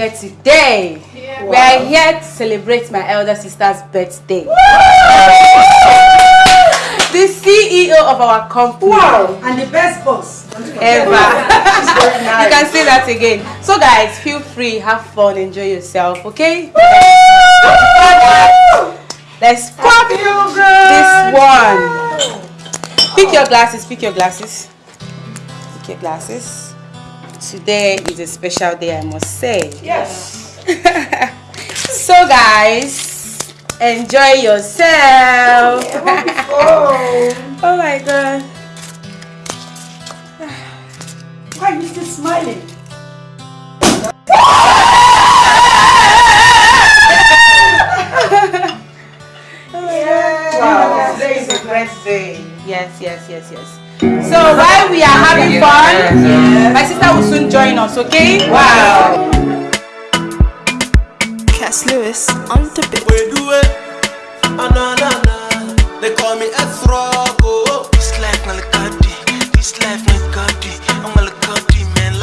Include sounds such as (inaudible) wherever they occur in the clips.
here today. Yeah. Wow. We are here to celebrate my elder sister's birthday. the CEO of our company. Wow, and the best boss ever. (laughs) you can say that again. So guys, feel free, have fun, enjoy yourself, okay? Let's pop this one. Pick your glasses, pick your glasses. Pick your glasses today is a special day, I must say. Yes. (laughs) so, guys, enjoy yourself. (laughs) oh my god. Why are you still smiling? (laughs) Yes. Wow, today is a day. Yes, yes, yes, yes. So while we are having fun, my sister will soon join us, okay? Wow. Cass Lewis on the beat. We do it. They call me This life. This life. I'm a lekadi man.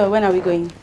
So when are we going?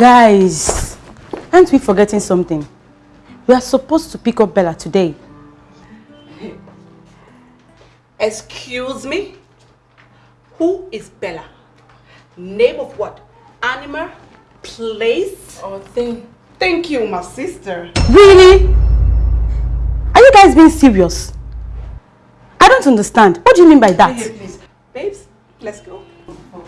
Guys, aren't we forgetting something? We are supposed to pick up Bella today. Excuse me? Who is Bella? Name of what? Animal? Place? Oh, or thing? Thank you, my sister. Really? Are you guys being serious? I don't understand. What do you mean by that? Please, please. Babes, let's go. Oh.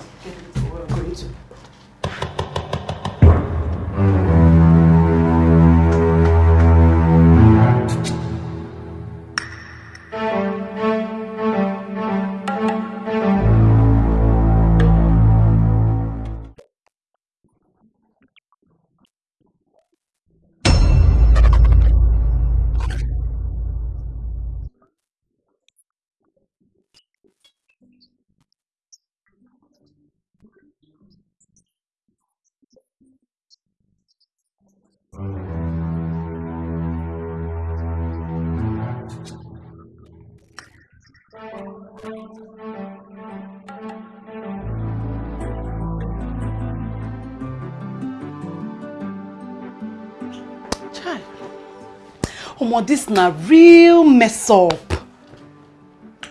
Omo, this na real mess up.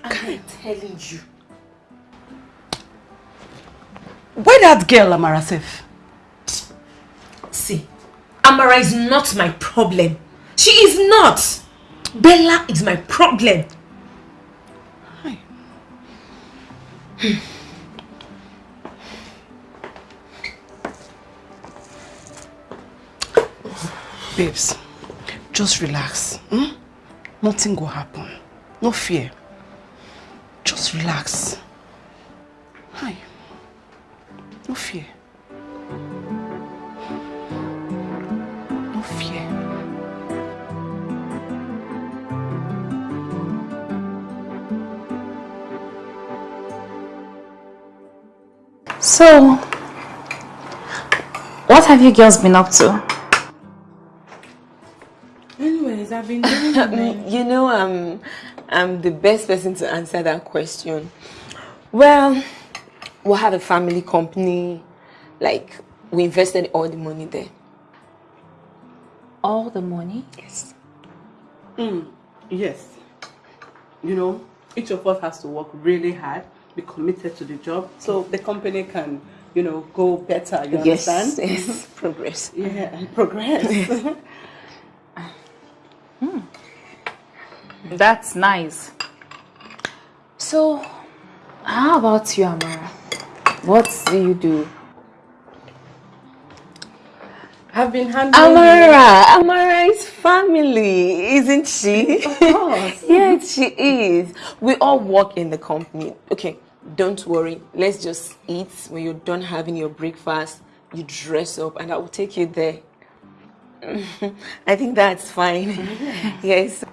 I'm telling you. Where that girl, Amara, safe? See, Amara is not my problem. She is not. Bella is my problem. Hi. Hmm. Babes, just relax. Hmm? Nothing will happen. No fear. Just relax. Hi. No fear. No fear. So, what have you girls been up to? I've been doing (laughs) You know, I'm, I'm the best person to answer that question. Well, we have a family company. Like, we invested all the money there. All the money? Yes. Hmm, yes. You know, each of us has to work really hard, be committed to the job, so the company can, you know, go better. You Yes, understand? yes, (laughs) progress. Yeah, and progress. (laughs) That's nice. So, how about you, Amara? What do you do? I've been handling. Amara, Amara is family, isn't she? Of (laughs) course. yes, she is. We all work in the company. Okay, don't worry. Let's just eat. When you're done having your breakfast, you dress up and I will take you there. (laughs) I think that's fine. (laughs) yes.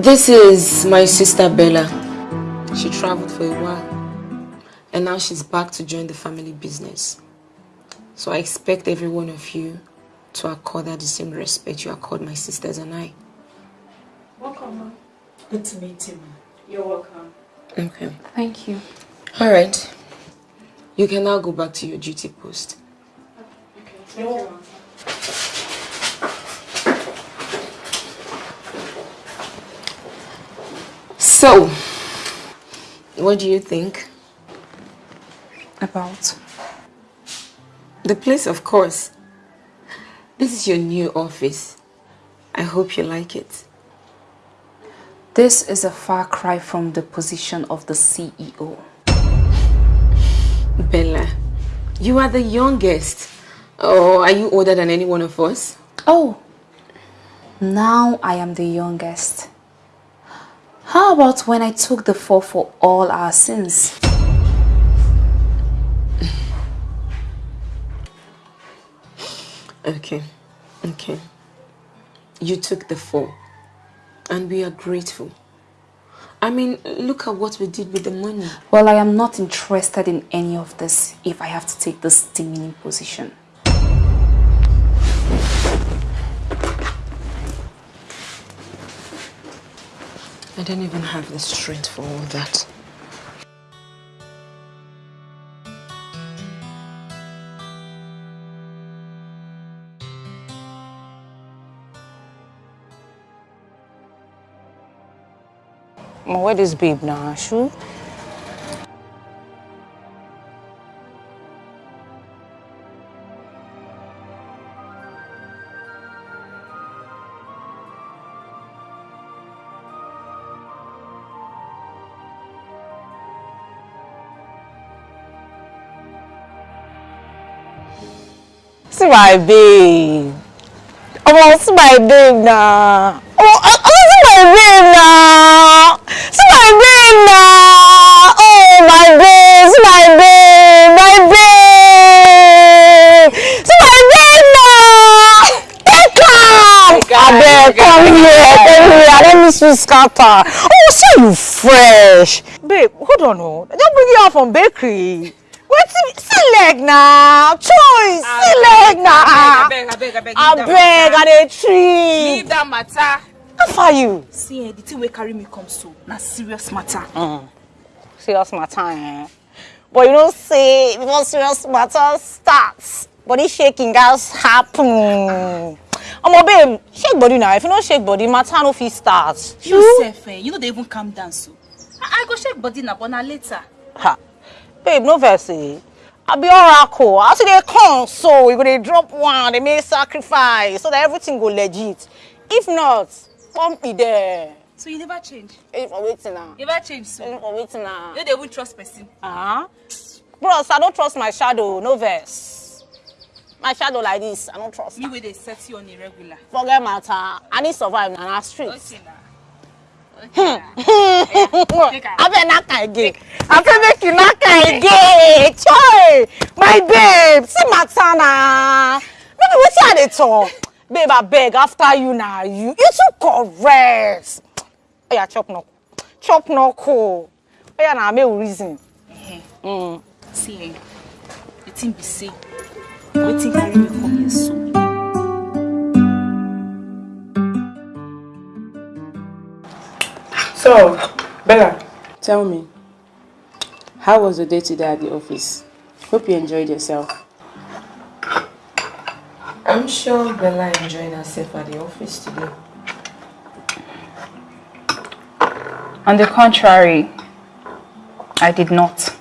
This is my sister Bella. She traveled for a while and now she's back to join the family business. So I expect every one of you to accord her the same respect you accord my sisters and I. Welcome, ma'am. Good to meet you, ma'am. You're welcome. Okay. Thank you. All right. You can now go back to your duty post. Okay, thank you, ma'am. So, what do you think? About? The place, of course. This is your new office. I hope you like it. This is a far cry from the position of the CEO. Bella, you are the youngest. Or are you older than any one of us? Oh, now I am the youngest. How about when I took the fall for all our sins? (sighs) Okay, okay. You took the fall. And we are grateful. I mean, look at what we did with the money. Well, I am not interested in any of this if I have to take this demeaning position. I don't even have the strength for all that. Where this babe now, Shu? See my babe. Oh, see my babe now. Oh, oh, oh, see my babe now. See my babe now. Oh, my babe, see my babe, my babe. See my babe now. Take. Abeg, come here, come here. Let me see scatter. Oh, see you fresh. babe, hold on, oh. Just bring you out from bakery. Wait, see leg now. Choice, see leg now. abeg abeg abeg I beg, I dey treat. leave that matter. How far you? See, eh, the thing wey carry me come so, na serious matter. Serious matter, eh? But you know, say, before serious matter starts, body shaking gats happen. Omo babe, shake body now. If you no shake body, matter no fit start. You sef, eh, you no dey even calm down so. I, I go shake body na, but na later. Ha. Babe, no eh. I be oracle. As you dey come so, we go dey drop one, dey make sacrifice so that everything go legit. If not, pump me there. So you never change? Hey, for waiting now. You never change so? Hey, for waiting now. You dey even trust person? Uh-huh. Bros, I don't trust my shadow. No vex. My shadow like this, I don't trust. Me wey dey set you on a regular. Forget matter. I need survive na street. Okay na. (laughs) abeg knack again. Abeg make you knack again. choi my babe see matter na no be wetin i dey talk. Babe abeg after you na you. You too correct. Oya chop knuckle. Chop knuckle. Oya na make we reason. Mm. See, eh, the thing be say, wetin carry me come here so? So, Bella, tell me, how was the day today at the office? Hope you enjoyed yourself. I'm sure Bella enjoyed herself at the office today. On the contrary, I did not.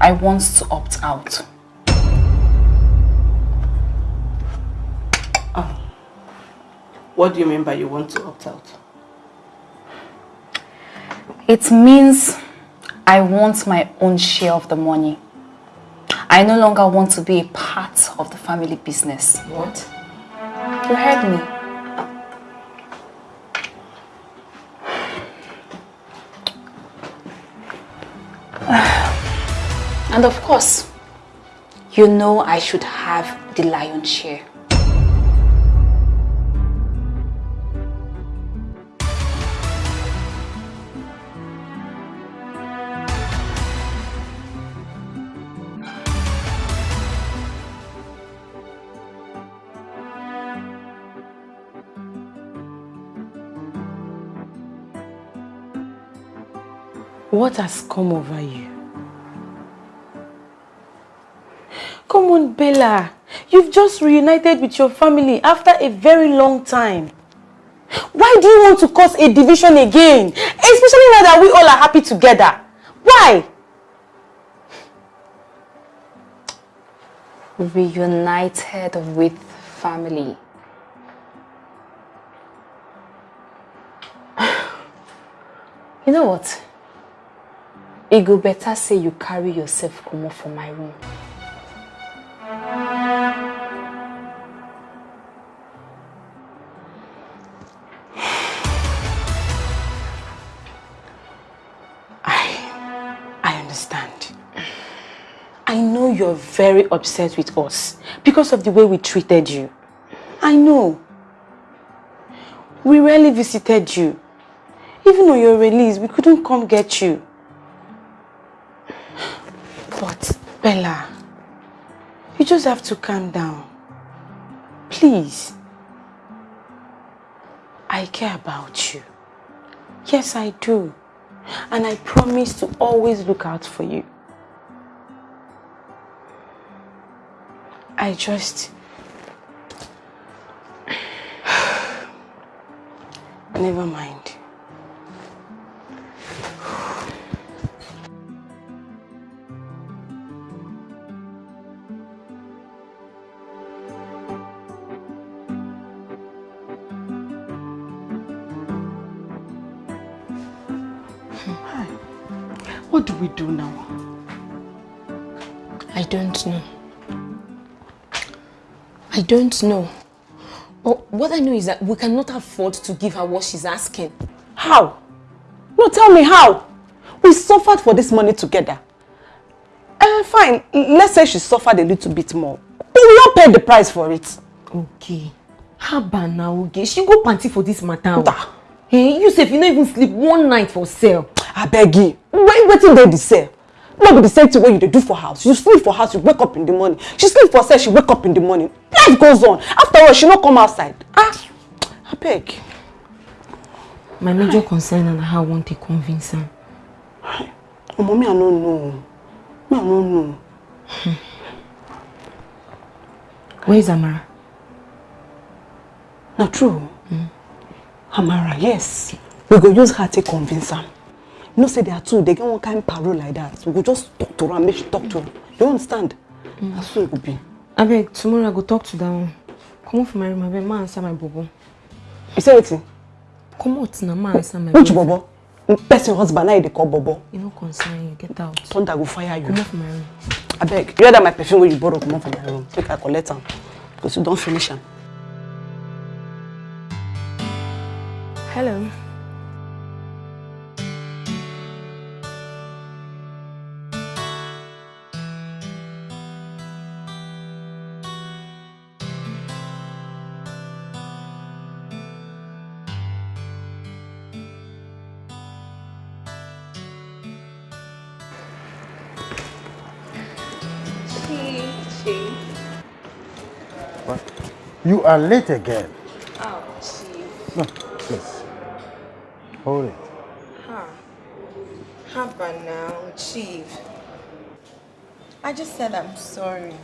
I want to opt out. What do you mean by you want to opt out? It means I want my own share of the money. I no longer want to be a part of the family business. What? You heard me. (sighs) And of course, you know I should have the lion share. What has come over you? Come on, Bella. You've just reunited with your family after a very long time. Why do you want to cause a division again? Especially now that we all are happy together. Why? Reunited with family. (sighs) You know what? It go better say you carry yourself comot for my room. i I understand. I know you're very upset with us because of the way we treated you. I know. We rarely visited you. Even on your release, we couldn't come get you. But, Bella, you just have to calm down. Please. I care about you. Yes, I do. And I promise to always look out for you. I just... (sighs) Never mind. What do we do now? I don't know. I don't know. But what I know is that we cannot afford to give her what she's asking. How? No, tell me how. We suffered for this money together. Uh, fine, let's say she suffered a little bit more. But we all paid the price for it. Okay. Haba now, okay? She go panty for this matter. Da. Hey, you sef, you no even sleep one night for sale. I beg you wetin dey the sale no be the same thing wey you dey do for house? You sleep for house you wake up in the morning. She sleep for cell she wake up in the morning. Life goes on. After all she no come outside. Ah abeg My major concern na how I wan take convince am. omo me i no know. Me i no know. Where is Amara? na true. Amara yes. We go use her take convince am you know say their two. Dey get one kind parole like that. We go just talk to am make she talk to am you understand? Na so e go be. Abeg, tomorrow I go talk to that one. Comot for my room, abeg, ma answer my bobo. you say wetin Comot na ma answer my which bobo. person husband na you dey call bobo. E no concern you, get out. thunder go fire you. Comot for my room. abeg you hear that my perfume wey you borrow comot from my room. Make i collect am. Because you don finish am. Hello. You are late again. Oh, Chief. No, please. Hold it. Huh. How about now, Chief? I just said I'm sorry.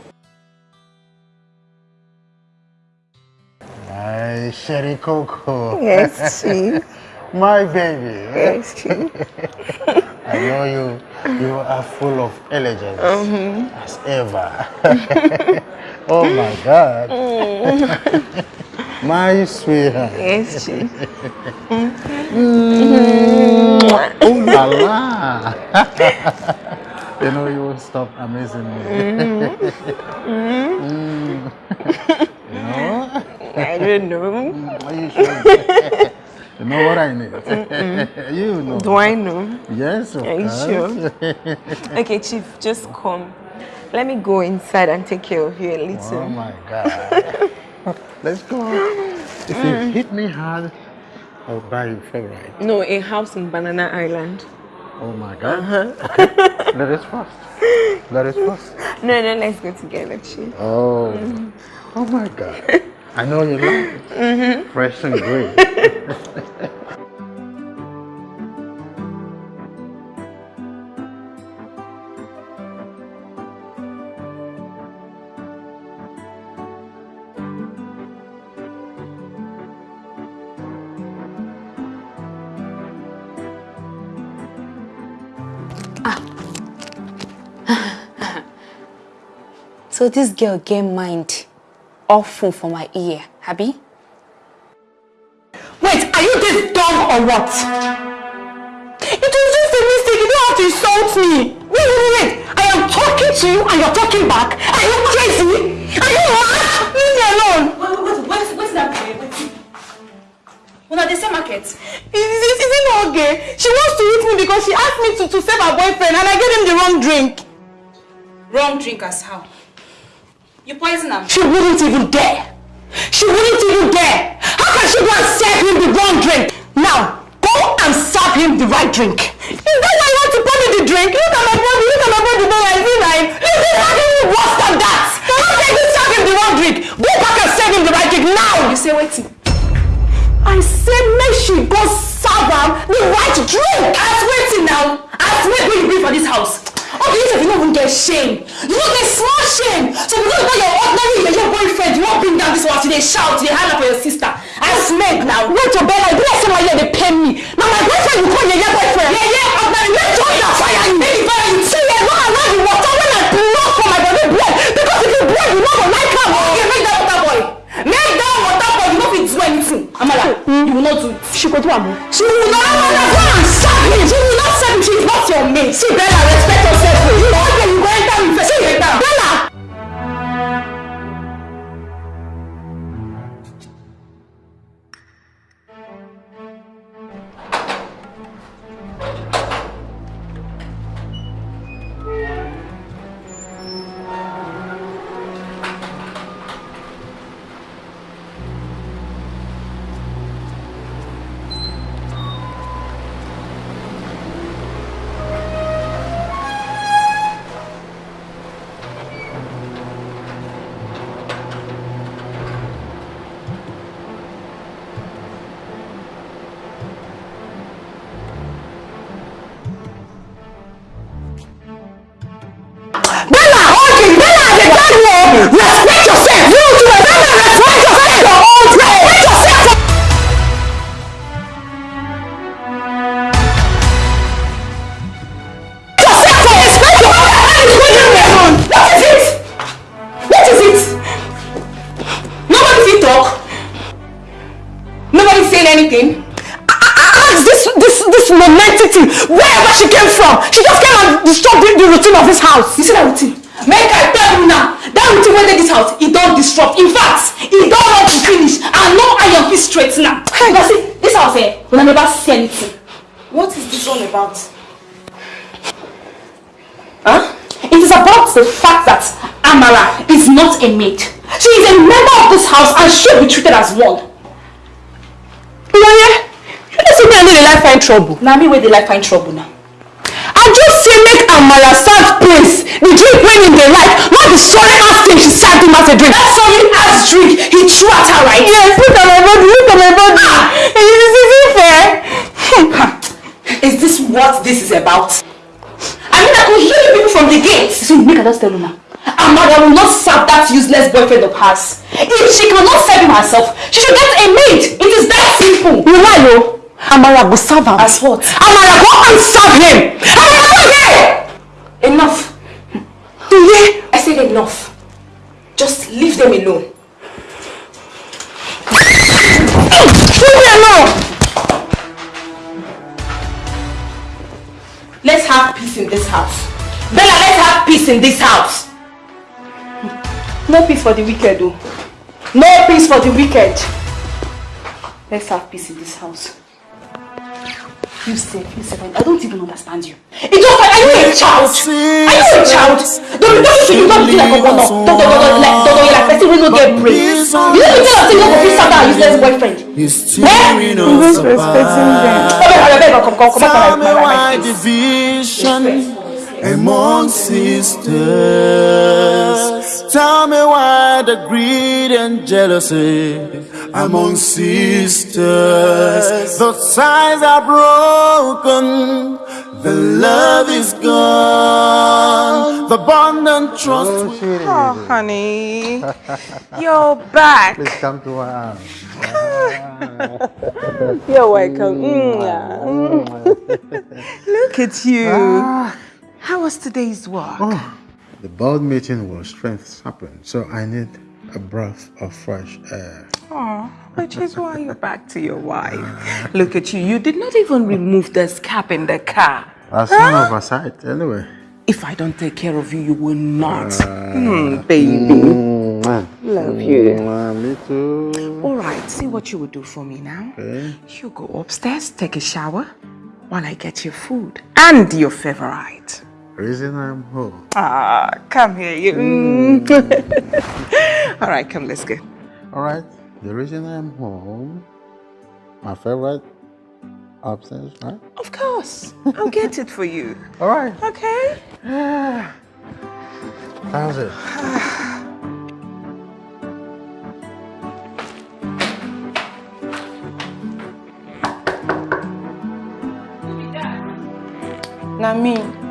My Sherry Coco. Yes, Chief. (laughs) My baby. Yes, Chief. (laughs) I know you. You are full of elegance mm-hmm. as ever. (laughs) oh my God. Mm. (laughs) my sweetheart. Yes, Chief. Mm. Mm. Oh la la. (laughs) you know you won't stop amazing me. Mm. You know? I don't know. Are you sure? You know what I need. (laughs) you know. Do I know? Yes, of Are you course. sure? (laughs) Okay, Chief, just come. Let me go inside and take care of you a little. Oh my God. (laughs) Let's go. If you mm. hit me hard, I'll buy you favorite. No, a house in Banana Island. Oh my God. Uh-huh. Okay. Let us first. Let us first. No, no, let's go together, Chief. Oh. Mm. Oh my God. I know you like it. Mm-hmm. Fresh and green. (laughs) Ah. (laughs) So this girl get mind awful for my ear, Habi? Wait, are you this dumb or what? It was just a mistake. You don't have to insult me. Wait, wait, wait. I am talking to you and you're talking back. Are you crazy? Are you mad? Leave me alone. Wait, wait, wait, what's that? Una the same market. Is, is, is it not okay? She wants to hit me because she asked me to, to save her boyfriend and I gave him the wrong drink. Wrong drink as how? You poison am. She wouldn't even dare. She wouldn't even dare. How can she go and serve him the wrong drink? Now, go and serve him the right drink. Is that why you want to pour me the drink? Look at my body, look at my body, no, I feel like this is even worse than that. How can you serve him the wrong drink? Go back and serve him the right drink now. You say waiting. I said make she go serve am the right drink. As waiting now. As wait when you bring for this house. You you don't even get shame. You don't get small shame. So because of your ordinary your boyfriend, you won't bring down this one today, shout, they up for your sister. I smeg now. Wait your bella, you don't say my year they pay me. Now my boyfriend you call your your boyfriend. Yeah, yeah, ordinary. Let's join that fire you. Baby, fire you. See, yeah, no, I love the water when I blood for my body blood. Because if you blood, you know go like am. Okay, make that water boy. Make that water boy, you no fit do anything. Amala, you will not do it. She go do am. She will not. No, no, go and serve him. She will not serve him. She is not your mate. See, Bella, respect yourself. You know, okay, you go enter me first. See, enter. Bella. As one. Iyaye, you know say me and dey like find trouble. Na me wey dey like find trouble now. I just say make Amara serve place the drink wey him dey like, not the sorry ass thing she served him as a drink. That sorry ass drink he threw at her right? Yes, look at my body, look at my body. Is it is it fair? Is this what this is about? I mean, I could hear you people from the gate. See, make I just tell now. Amara will not serve that useless boyfriend of hers. If she cannot serve him herself, she should get a maid. It is that simple. You lie o. Amara go serve am. As what? Amara go and serve him. Amara go here. Enough. Iye. I said enough. Just leave them alone. Leave me alone. Let's have peace in this house. Bella, let's have peace in this house. No peace for the wicked, though. No peace for the wicked. Let's have peace in this house. You safe, you safe. I don't even understand you. It's just like, are you a child? Are you a child? Don't don't you you don't be like a bono. Don't don't don't like don't don't like person wey no get brain. You know you tell us say you no go fit serve that useless boyfriend. Eh? Who's respecting them? Come here, come here, come come come Tell come me my why right face. division among sisters. Tell me why the greed and jealousy among sisters. The ties are broken. The love is gone. The bond and trust. Oh, we- sweetie. Oh, honey, you're back. Please come to my arms. (laughs) You're welcome. Mm, yeah. (laughs) Look at you. How was today's walk? The board meeting was strength sapping, so I need a breath of fresh air. Oh, which is why you're back to your wife. Look at you. You did not even remove the cap in the car. That's some oversight, anyway. If I don't take care of you, you will not. Hmm, baby. Love you. Me too. All right, see what you will do for me now. Okay. You go upstairs, take a shower, while I get your food and your favorite. Reason I'm home. Ah, come here, you. Mm. (laughs) All right, come, let's go. All right. The reason I'm home, my favorite upstairs, right? Of course, I'll get it for you. (laughs) All right. Okay? (sighs) How's it? (sighs) Na me.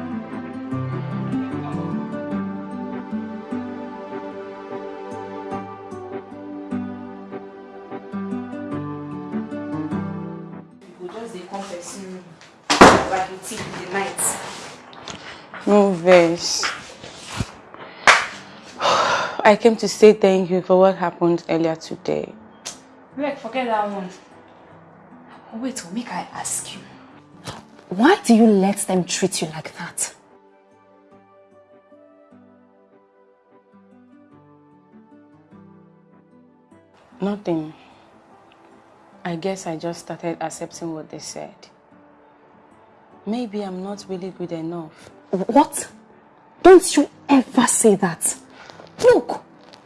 No. (sighs) I came to say thank you for what happened earlier today. Like, forget that one. Wait, make I ask you. Why do you let them treat you like that? Nothing. I guess I just started accepting what they said. Maybe I'm not really good enough. What? Don't you ever say that. Look,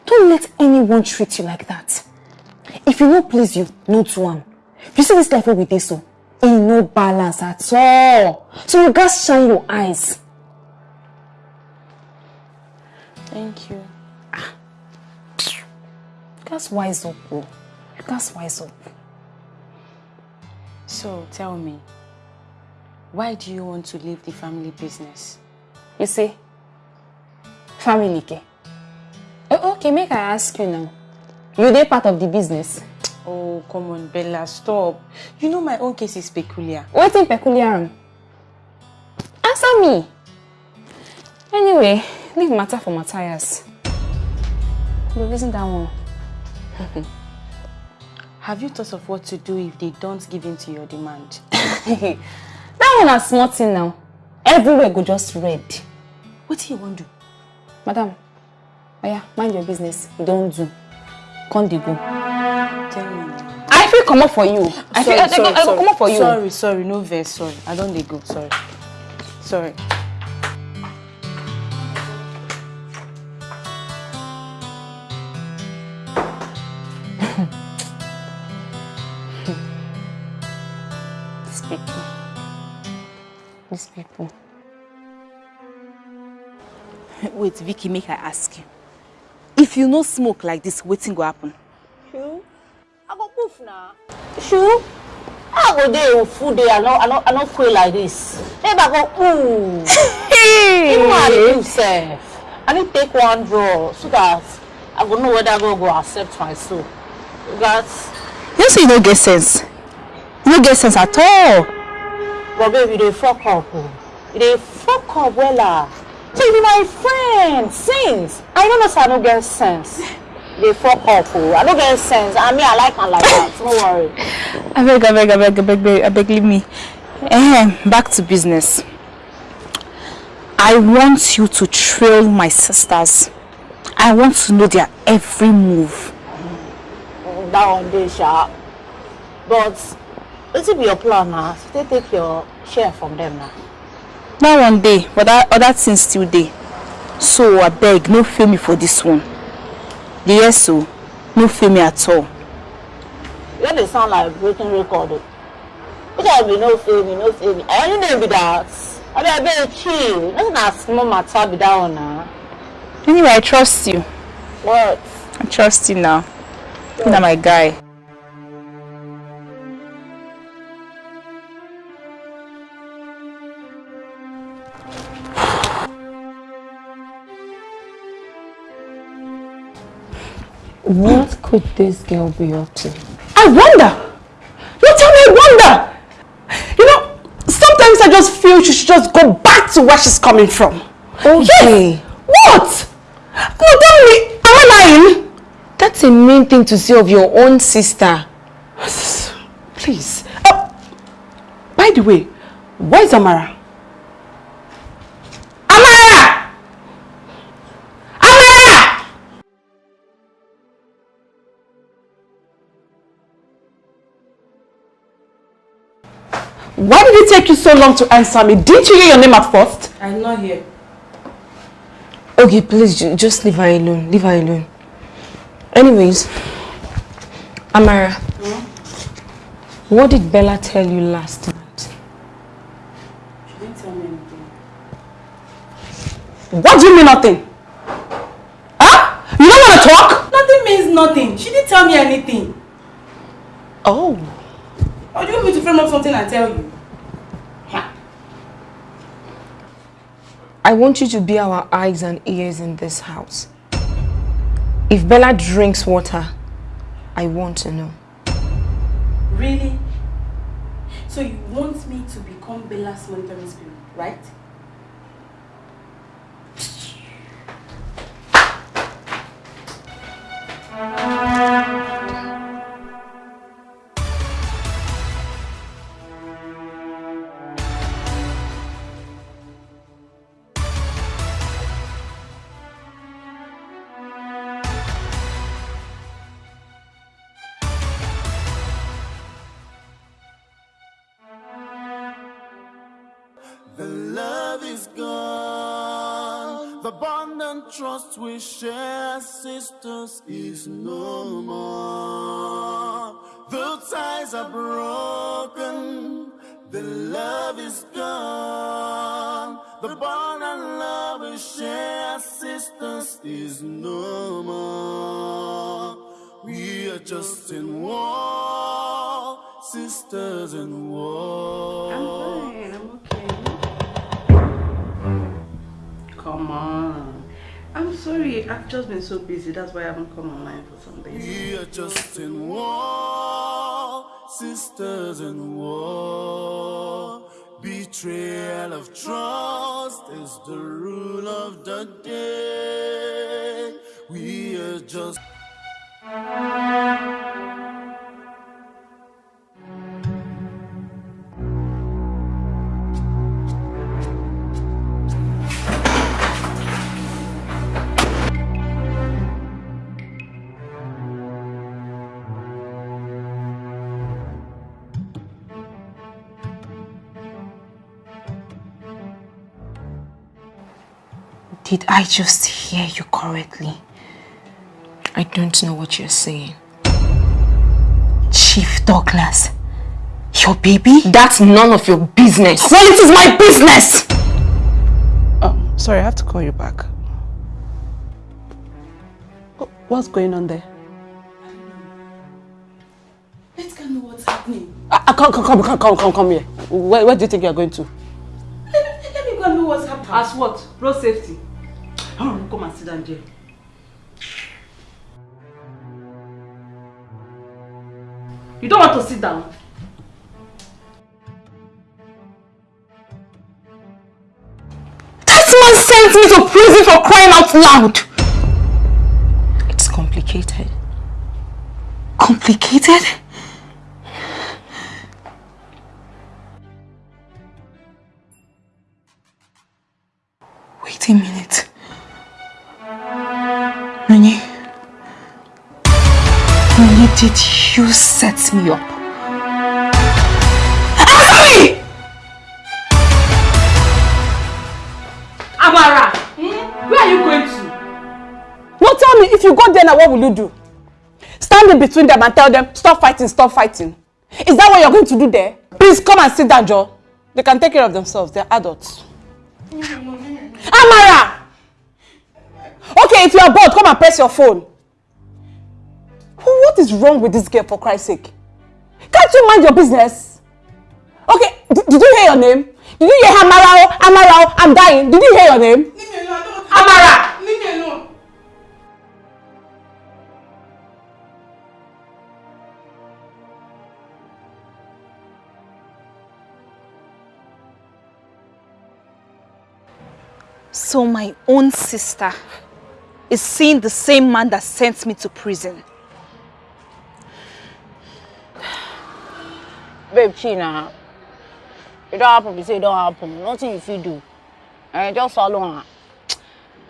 don't let anyone treat you like that. If you no please you, no to am. You see this life wey we dey so, e no balance at all. So you gats shine your eyes. Thank you. Ah. You gats wise up o. You gats wise up. So tell me, why do you want to leave the family business? You see, family. Oh, okay, make I ask you now. You dey part of the business. Oh, come on, Bella, stop. You know my own case is peculiar. Wetin peculiar? Answer me. Anyway, leave matter for Matthias. Go reason that one. (laughs) Have you thought of what to do if they don't give in to your demand? (laughs) that one na small thing now everywhere go just red What do you want to do? Madam oya mind your business you don do come dey go Tell me. i fit comot for you i fit i go i go comot for you Sorry, sorry, no vex, sorry. I don't dey go, sorry. Sorry. (laughs) these people these people wait vicky make i ask you if you no smoke like this wetin go happen. Shoo. I go poof now. Shoo. I go dey full day. I no, I no, I no quit like this. Maybe I go ooh. (laughs) Even I dey sef. I need take one draw so that I go know whether God go accept my soul. Got. you say you no get sense you no get sense at all. But baby, they fuck up. Oh. They fuck up wella. You be my friend since. I don't know say I no get sense. They fuck up. Oh. I no get sense. I mean, I like like that. No worry. abeg abeg abeg abeg abeg abeg leave me Ehem, back to business i want you to trail my sisters i want to know their every move that one dey sha but wetin be your plan na to take take your share from them na. That one dey but that other thing still dey. So abeg no fail me for this one. The hear so no fail me at all. You no dey sound like breaking record o which one be no fail me no fail me. I only know be that. Abeg abeg chill. No say na small matter be that one na. anyway i trust you. What. i trust you now. You na my guy. What could this girl be up to? I wonder. You tell me I wonder. You know, sometimes I just feel she should just go back to where she's coming from. Okay. Yes. What? No, tell me, am I lying? That's a mean thing to say of your own sister. (sighs) Please. Oh, by the way, where's Amara? Amara! Why did it take you so long to answer me? Didn't you hear your name at first? I'm not here. Okay, please, just leave her alone. Leave her alone. Anyways, Amara, hmm? what did Bella tell you last night? She didn't tell me anything. What do you mean nothing? Huh? You don't want to talk? Nothing means nothing. She didn't tell me anything. Oh. Or do you want me to frame up something and tell you? I want you to be our eyes and ears in this house. If Bella drinks water, I want to know. Really? So you want me to become Bella's monitoring spirit, right? Trust we share, sisters, is no more. The ties are broken. The love is gone. The bond and love we share, sisters, is no more. We are just in war, sisters in war. I'm fine, I'm okay. Come on. I'm sorry, I've just been so busy. That's why I haven't come online for some days. We are just in war, sisters in war. Betrayal of trust is the rule of the day. We are just. Did I just hear you correctly? I don't know what you're saying. Chief Douglas, your baby? That's none of your business. Well, it is my business! Oh, sorry, I have to call you back. What's going on there? Let's go know what's happening. Ah, ah, come, come, come, come, come, come, come here. Where, where do you think you're going to? Let me, let me go know what's happening. As what? Road safety. Oh, come and sit down there. You don't want to sit down? That man sent me to prison for crying out loud! It's complicated. Complicated? Did you set me up? Answer me! Amara! Where are you going to? No, tell me, if you go there now, what will you do? Stand in between them and tell them, stop fighting, stop fighting. Is that what you're going to do there? Please come and sit down, Joe. They can take care of themselves. They're adults. Amara! Okay, if you are bored, come and press your phone. What is wrong with this girl, for Christ's sake? Can't you mind your business? Okay, d- did you hear your name? Did you hear Amara? Amara, I'm dying. Did you hear your name? Leave me alone. I don't Amara! Leave me alone. So my own sister is seeing the same man that sent me to prison. Babe, China, it don't happen, you say it don't happen. Nothing you fit do. And just follow her.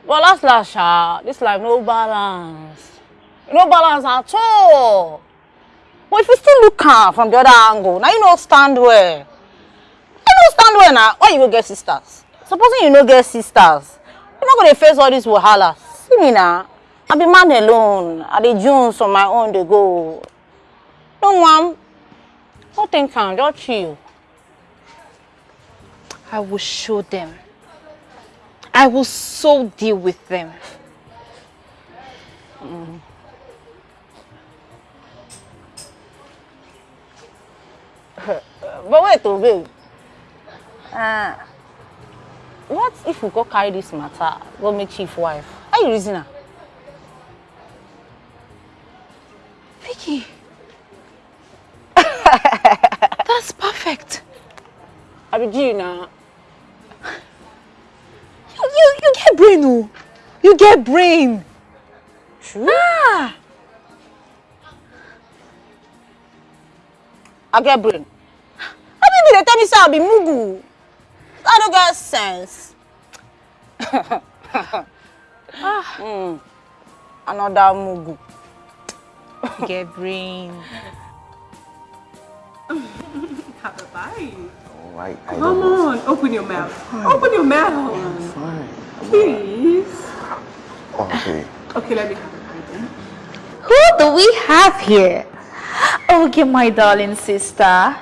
But last last, sha, this life no balance. No balance at all. But if you still look am from the other angle, now you no stand well. You no stand well now. Why you go get sisters? Supposing you no get sisters, you no go dey face all these wahala. See me now. I be man alone. I dey jones on my own dey go. No wan. No think am, just chill. I will show them. I will so deal with them. (laughs) But wait oh babe. Uh, what if we go carry this matter go meet chief wife? How you reason I be G now. You, you, you get brain, oh. You get brain. True. Ah. I get brain. How people dey tell me say I be mugu? I no get sense. mm. Another mugu. You get brain. Have a bite. Oh, I, I Come don't know. on. Open your mouth. Open your mouth. Fine. Please. Okay. Okay, let me have a bite then. Who do we have here? Okay, my darling sister.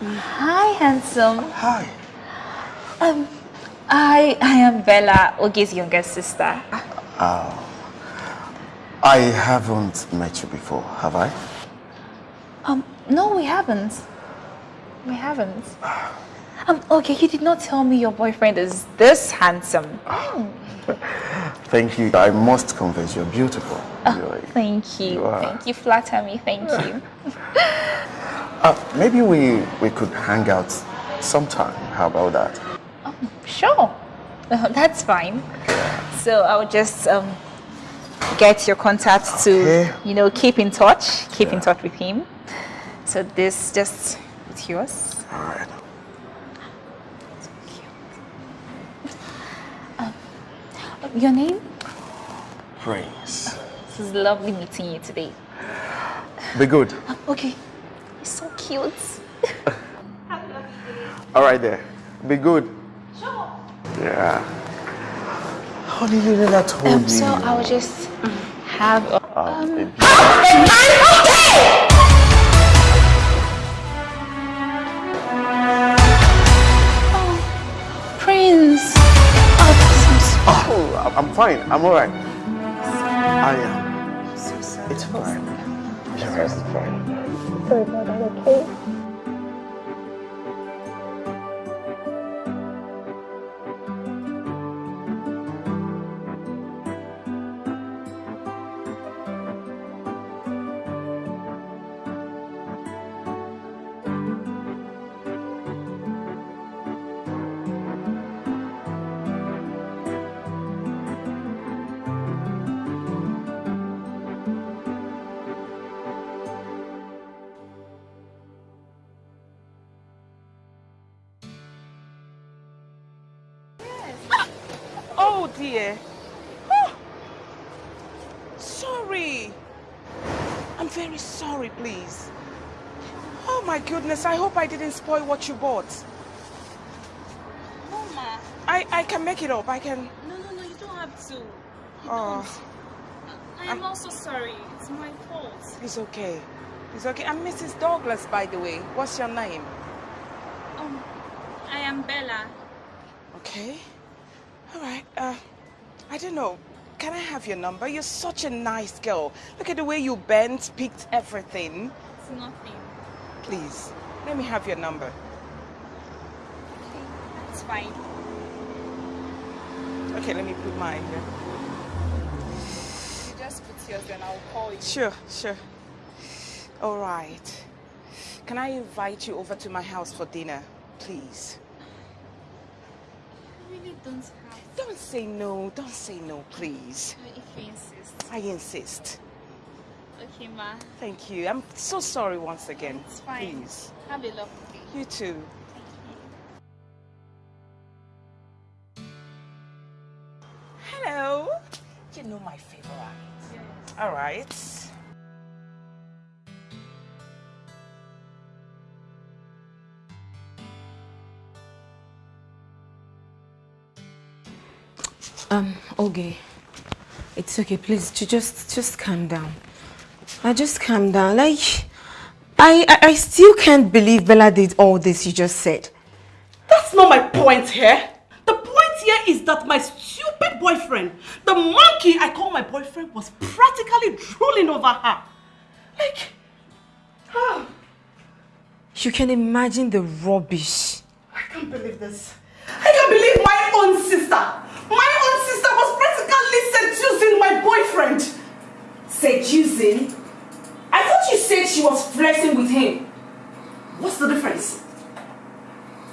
Hi, handsome. Hi. Um, I I am Bella, Oge's younger sister. Oh. I haven't met you before, have I? Um, no, we haven't. We haven't. Um, okay, you did not tell me your boyfriend is this handsome. (laughs) Thank you. I must confess, you're beautiful. You're- Thank you. You. Thank you. Flatter me. Thank you. (laughs) Uh, maybe we, we could hang out sometime. How about that? Sure. (laughs) That's fine. So I'll just um get your contact to you know keep in touch. Keep in touch with him. So this just it's yours. All right. Um, your name? Prince. This is lovely meeting you today. Be good. Um, okay. You're so cute. (laughs) All right there. Be good. Sure. Yeah. Honey, you never told Um, me. so I'll just um, have a, Oh, baby. Ah, I'm- fine. I'm alright. I am. It's fine. It's fine. sorry about that, okay? I'm very sorry, please. Oh my goodness, I hope I didn't spoil what you bought. Mama. I, I can make it up. I can. No, no, no, you don't have to. You Oh, don't. I am also sorry. It's my fault. it's okay. It's okay. I'm Mrs. Douglas, by the way. What's your name? Um, I am Bella. Okay. All right. Uh, I don't know. Can I have your number? You're such a nice girl. Look at the way you bent, picked everything. It's nothing. Please, let me have your number. Okay, it's fine. Okay, let me put mine here. You just put yours and I'll call you. Sure, sure. All right. Can I invite you over to my house for dinner, please? I really don't have Don't say no. Don't say no, please. if you insist. I insist. Okay, ma. Thank you. I'm so sorry once again. It's fine. Please. Have a lovely day. You too. Thank you. Hello. You know my favorite. All right. Um, okay. It's okay, please. ju- Just, just calm down. I just calm down. Like, I, I, I still can't believe Bella did all this you just said. That's not my point here. The point here is that my stupid boyfriend, the monkey I call my boyfriend, was practically drooling over her. Like, ah, You can imagine the rubbish. I can't believe this. I can't believe my own sister, my own sister was practically seducing my boyfriend. Seducing? I thought you said she was flirting with him. What's the difference?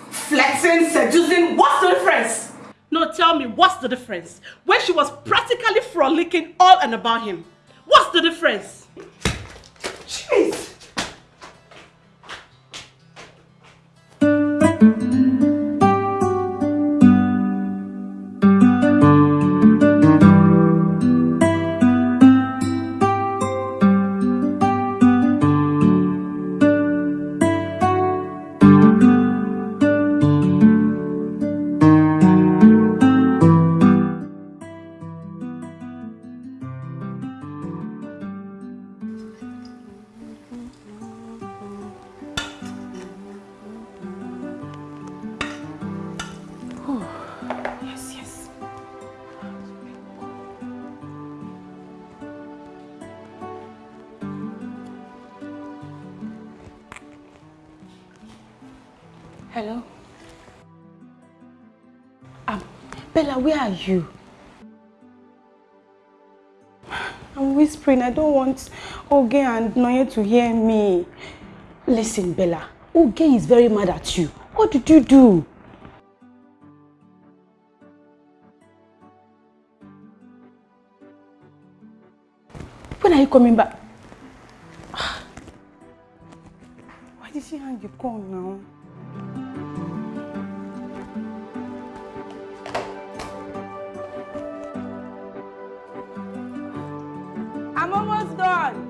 Flirting, seducing, what's the difference? No, tell me, what's the difference? When she was practically frolicking all and about him. What's the difference? Jeez. Bella, where are you? I'm whispering. I don't want Oge and Noye to hear me. Listen, Bella. Oge is very mad at you. What did you do? When are you coming back? (sighs) Why did she hang the call now? Done.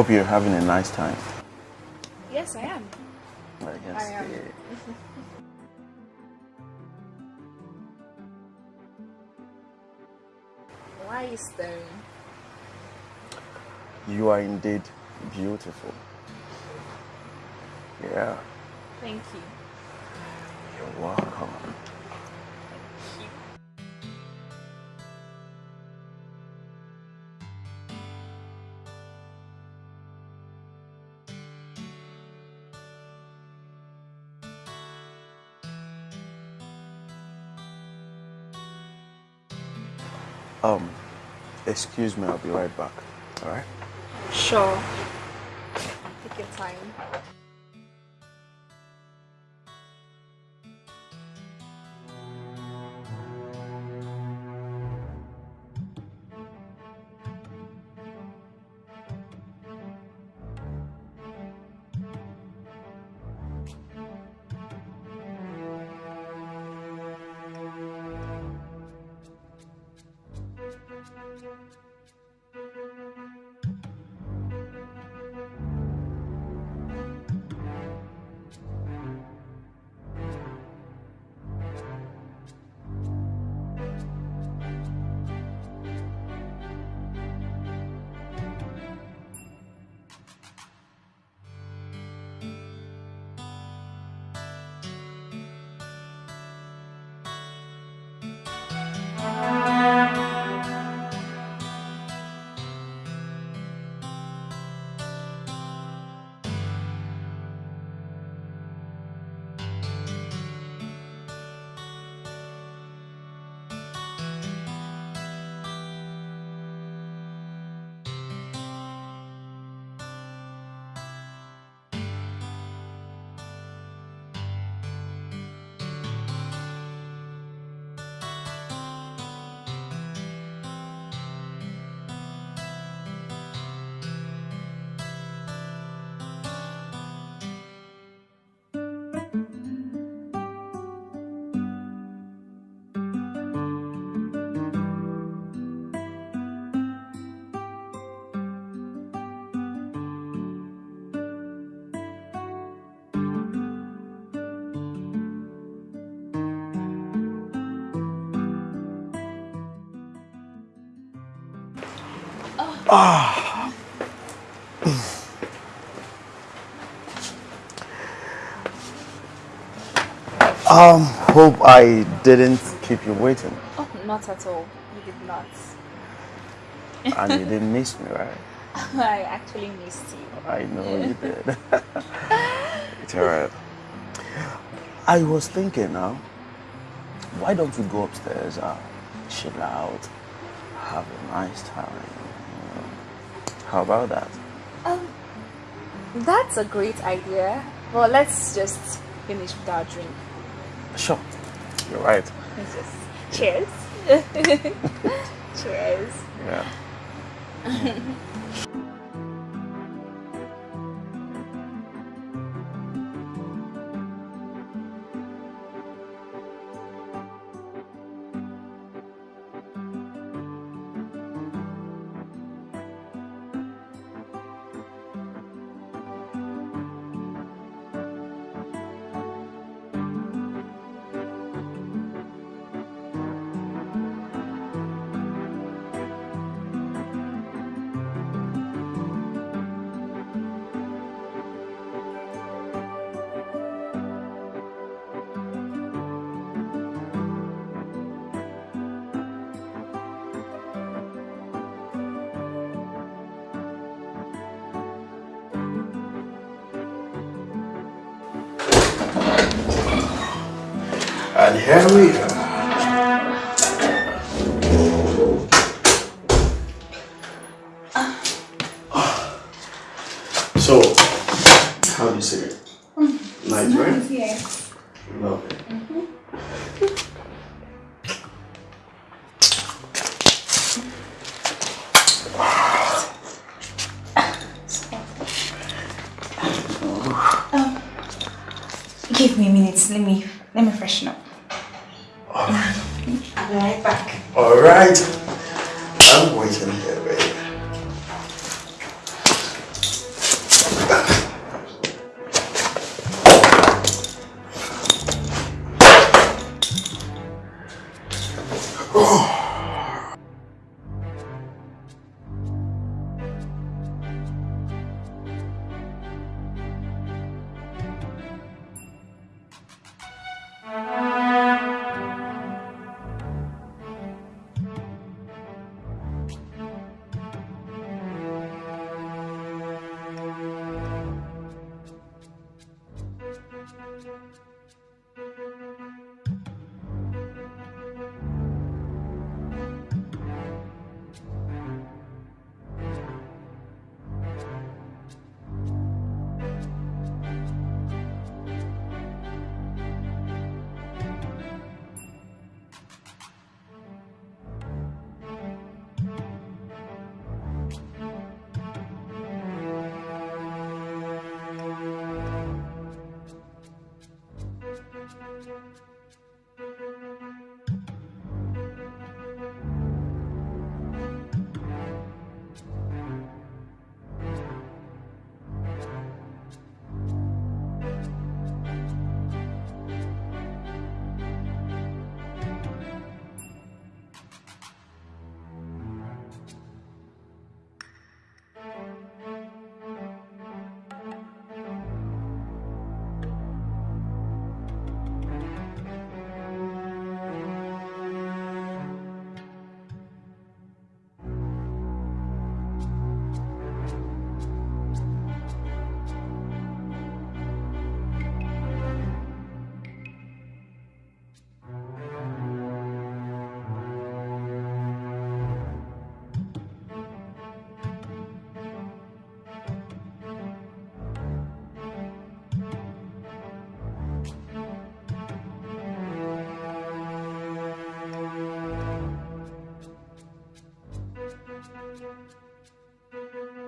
Hope you're having a nice time. Yes, I am. I guess. I am. Why is you staring? You are indeed beautiful. Yeah, Thank you. you're welcome. Excuse me, I'll be right back. All right? Sure. Take your time. Um, hope I didn't keep you waiting Oh, not at all. You did not. and you (laughs) didn't miss me, right? I actually missed you. I know you (laughs) did. it's alright. I was thinking now, why don't we go upstairs, uh, chill out, have a nice time? you know? How about that? Um, that's a great idea. Well, let's just finish with our drink. Sure, you're right. Just cheers. (laughs) (laughs) cheers. Yeah. (laughs) We Thank you.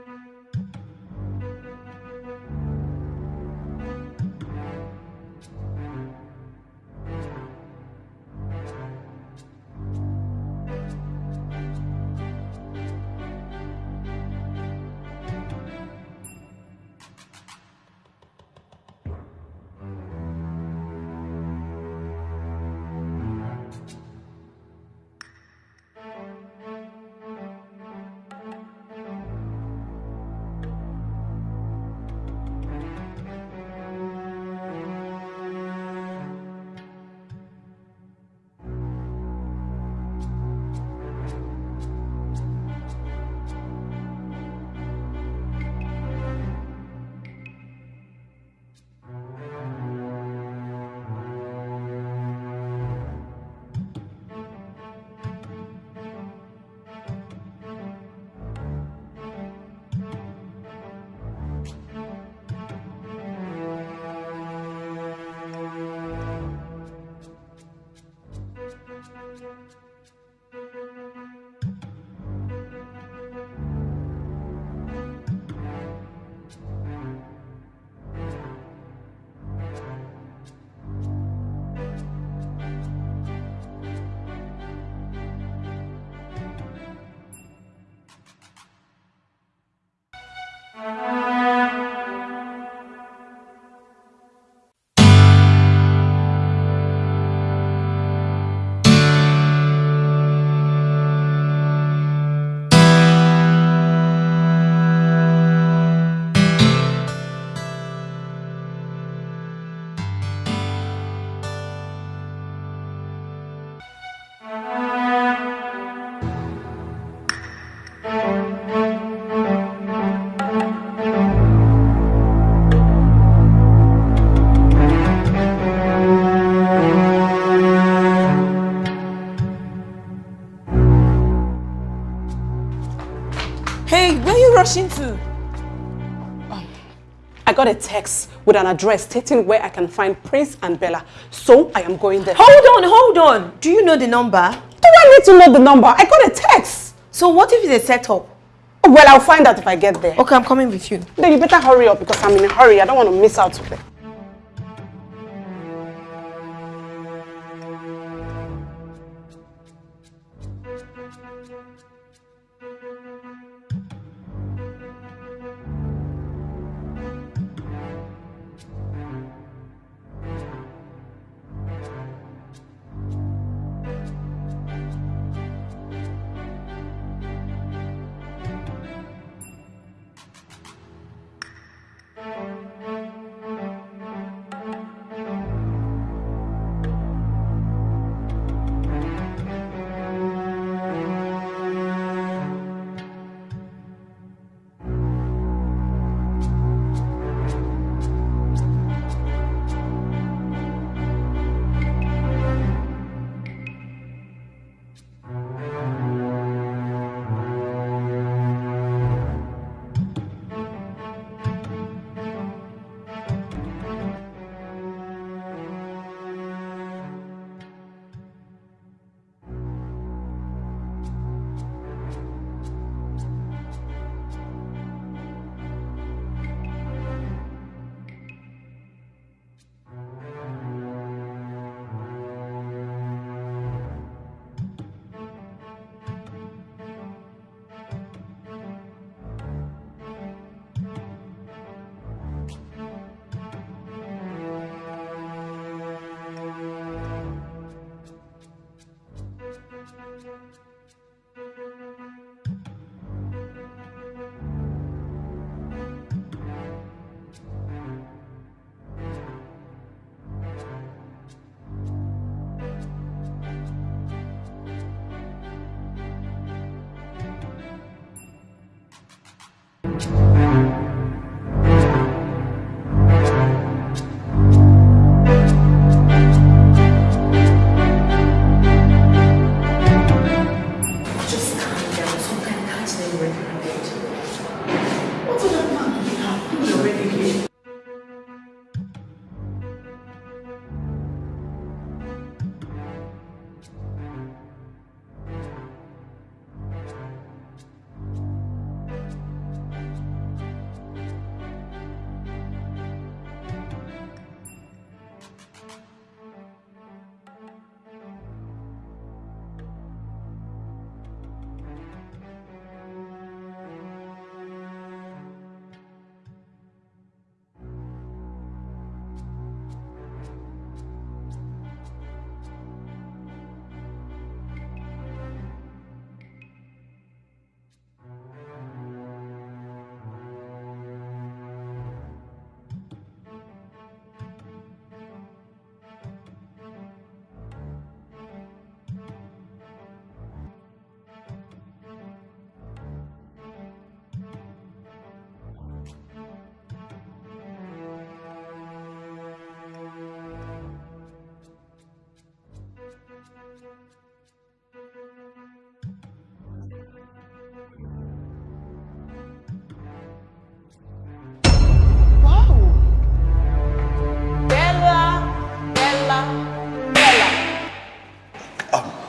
Got a text with an address stating where I can find Prince and Bella. So I am going there. Hold on, hold on. Do you know the number? Do I need to know the number? I got a text. So what if it's a setup? Well, I'll find out if I get there. Okay, I'm coming with you. Then you better hurry up because I'm in a hurry. I don't want to miss out today.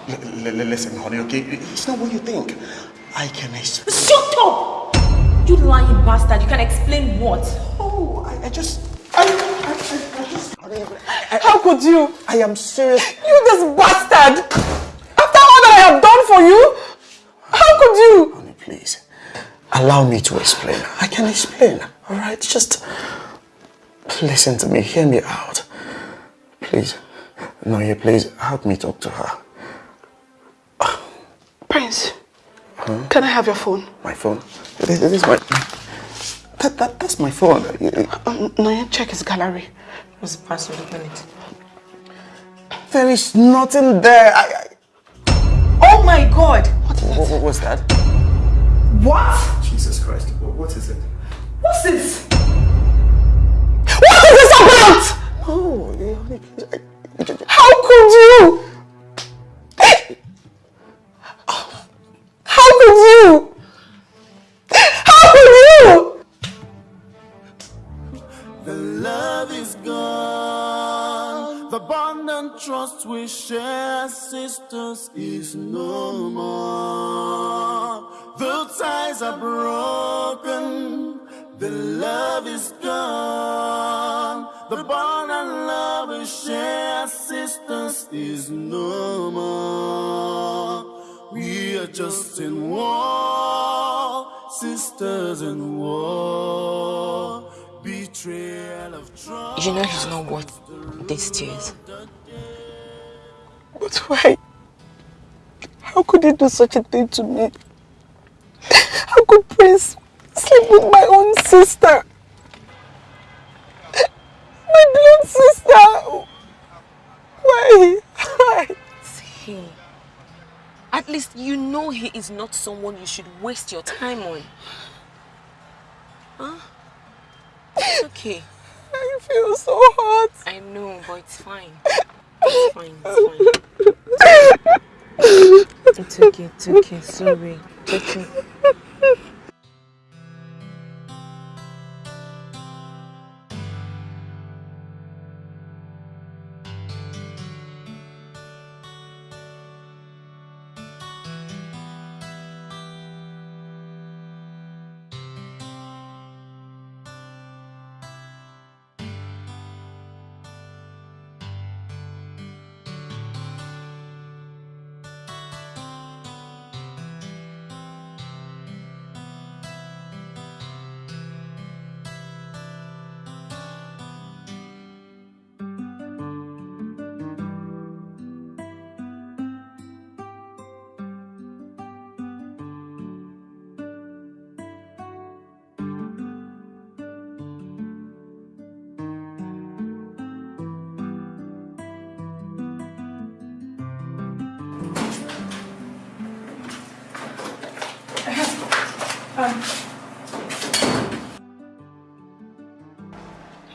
Listen, honey, okay? It's not what you think. I can explain. Shut up! You lying bastard. You can explain what? Oh, I, I just... I, I, I, I just... I, How could you? I am serious. You this bastard! After all that I have done for you? How could you? Honey, please. Allow me to explain. I can explain. All right? Just listen to me. Hear me out. Please. Noye, please help me talk to her. Can I have your phone? My phone? This is my... That, that, that's my phone. Um, Noye, check his gallery. What's the password? Open it. There is nothing there. I, Oh my god! I, what, what was that? What? Jesus Christ. What, what is it? What's this? What is this about? Oh, yeah, honey, please. I, How could you? How could you? How could you? The love is gone. The bond and trust we share, sisters, is no more. The ties are broken. The love is gone. The bond and love we share, sisters, is no more. We are just in war, sisters in war. Betrayal of trust. You know he's not worth these tears. But why? How could he do such a thing to me? How could Prince sleep with my own sister? My blood sister! Why? Why? See, at least you know he is not someone you should waste your time on. Huh? It's okay. I feel so hot. I know, but it's fine. (laughs) It's fine, it's fine. It's okay, it's okay, sorry. It's okay.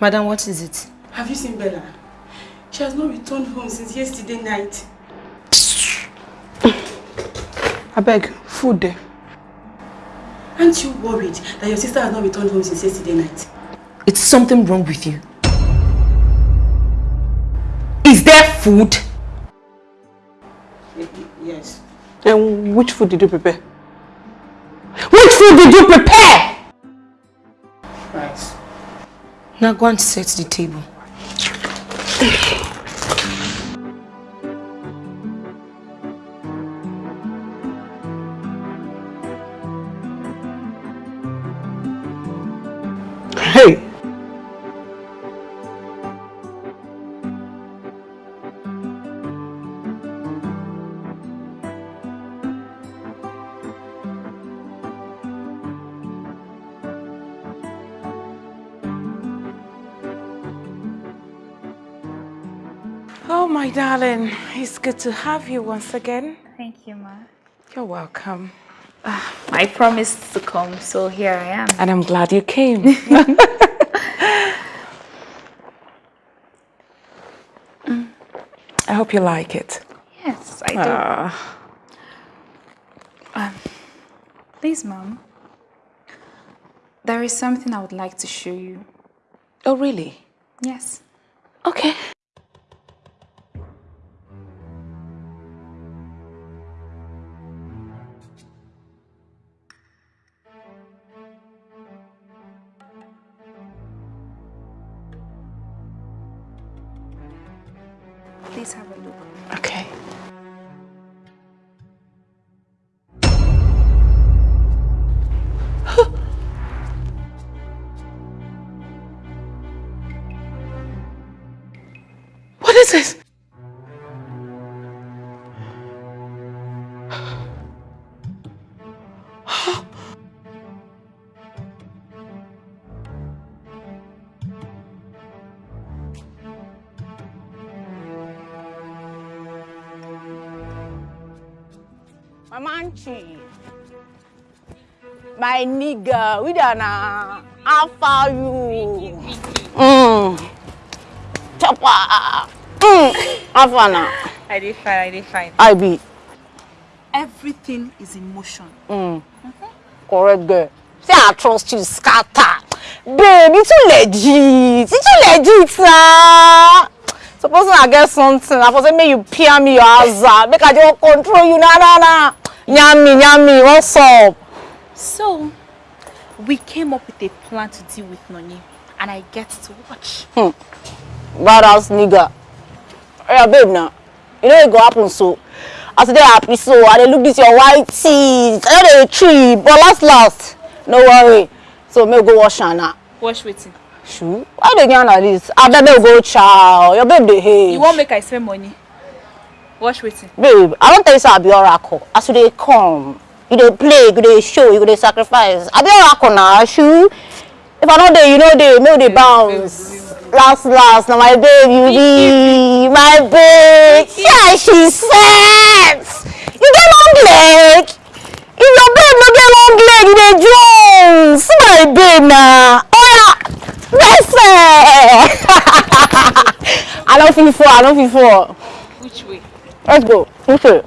Madam, what is it? Have you seen Bella? She has not returned home since yesterday night. I beg, food there. Aren't you worried that your sister has not returned home since yesterday night? It's something wrong with you. Is there food? Yes. And which food did you prepare? Now go and set the table. Good to have you once again. Thank you, Ma. You're welcome. I promised to come, so here I am. And I'm glad you came. (laughs) I hope you like it. Yes, I do. Ah, Um, please, Mom. There is something I would like to show you. oh, really? Yes. Okay. My nigga, we done uh, far you? Mm. Chopper. Mm. How far now? I did fine, I did fine. I be. Everything is in motion. Mm. Correct girl. Say I trust you, scatter. Babe, you too legit. You too legit, nah. Suppose I get something, I suppose make you peer me your hazard. Make I just control you, nah, nah, nah. Yummy, yummy, what's up? So, we came up with a plan to deal with Noni, and I get to watch. Hmm. Badass nigga. Yeah, babe, now. You know it go happen so. As they happy so, I dey look this your white teeth. I know they tree, but last last, no worry. So, me go wash her now. Wash waiting. Shoo. Why dey yarn like this? I bet me go chow. Your babe dey hate. You won't make I spend money. Wash waiting. Babe, I don't tell you say I be oracle. As dey come, you dey play, you dey show, you dey sacrifice. I be oracle now, shoo. If I no dey, you know dey, make we dey bounce. Last, last, now my babe, you be (laughs) my babe. Yeah, she said. You get long leg. If your babe no get long leg, you dey jones. See my babe. Oh yeah, bless I don't feel for, I don't feel for. Which way? Let's go. Okay.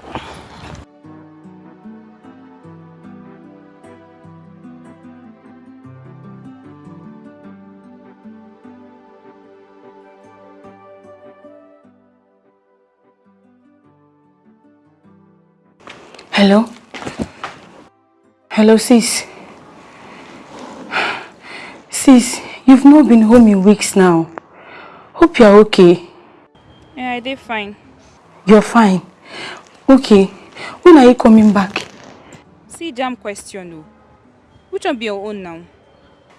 Hello? Hello, sis. Sis, you've not been home in weeks now. Hope you're okay. Yeah, I did fine. You're fine. Okay. When are you coming back? See, jam question, no. Which one be your own now?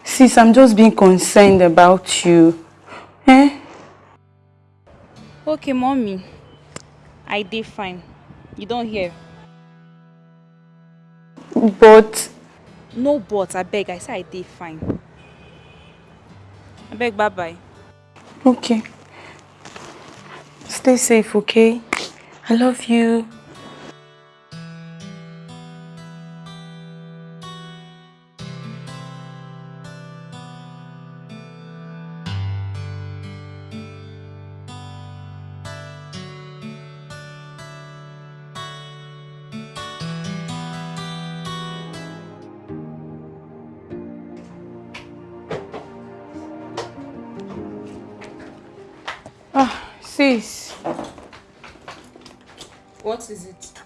Sis, I'm just being concerned about you. Eh? Okay, mommy. I did fine. You don't hear? But... No but, I beg. I say I did fine. I beg, bye-bye. Okay. Stay safe, okay? I love you.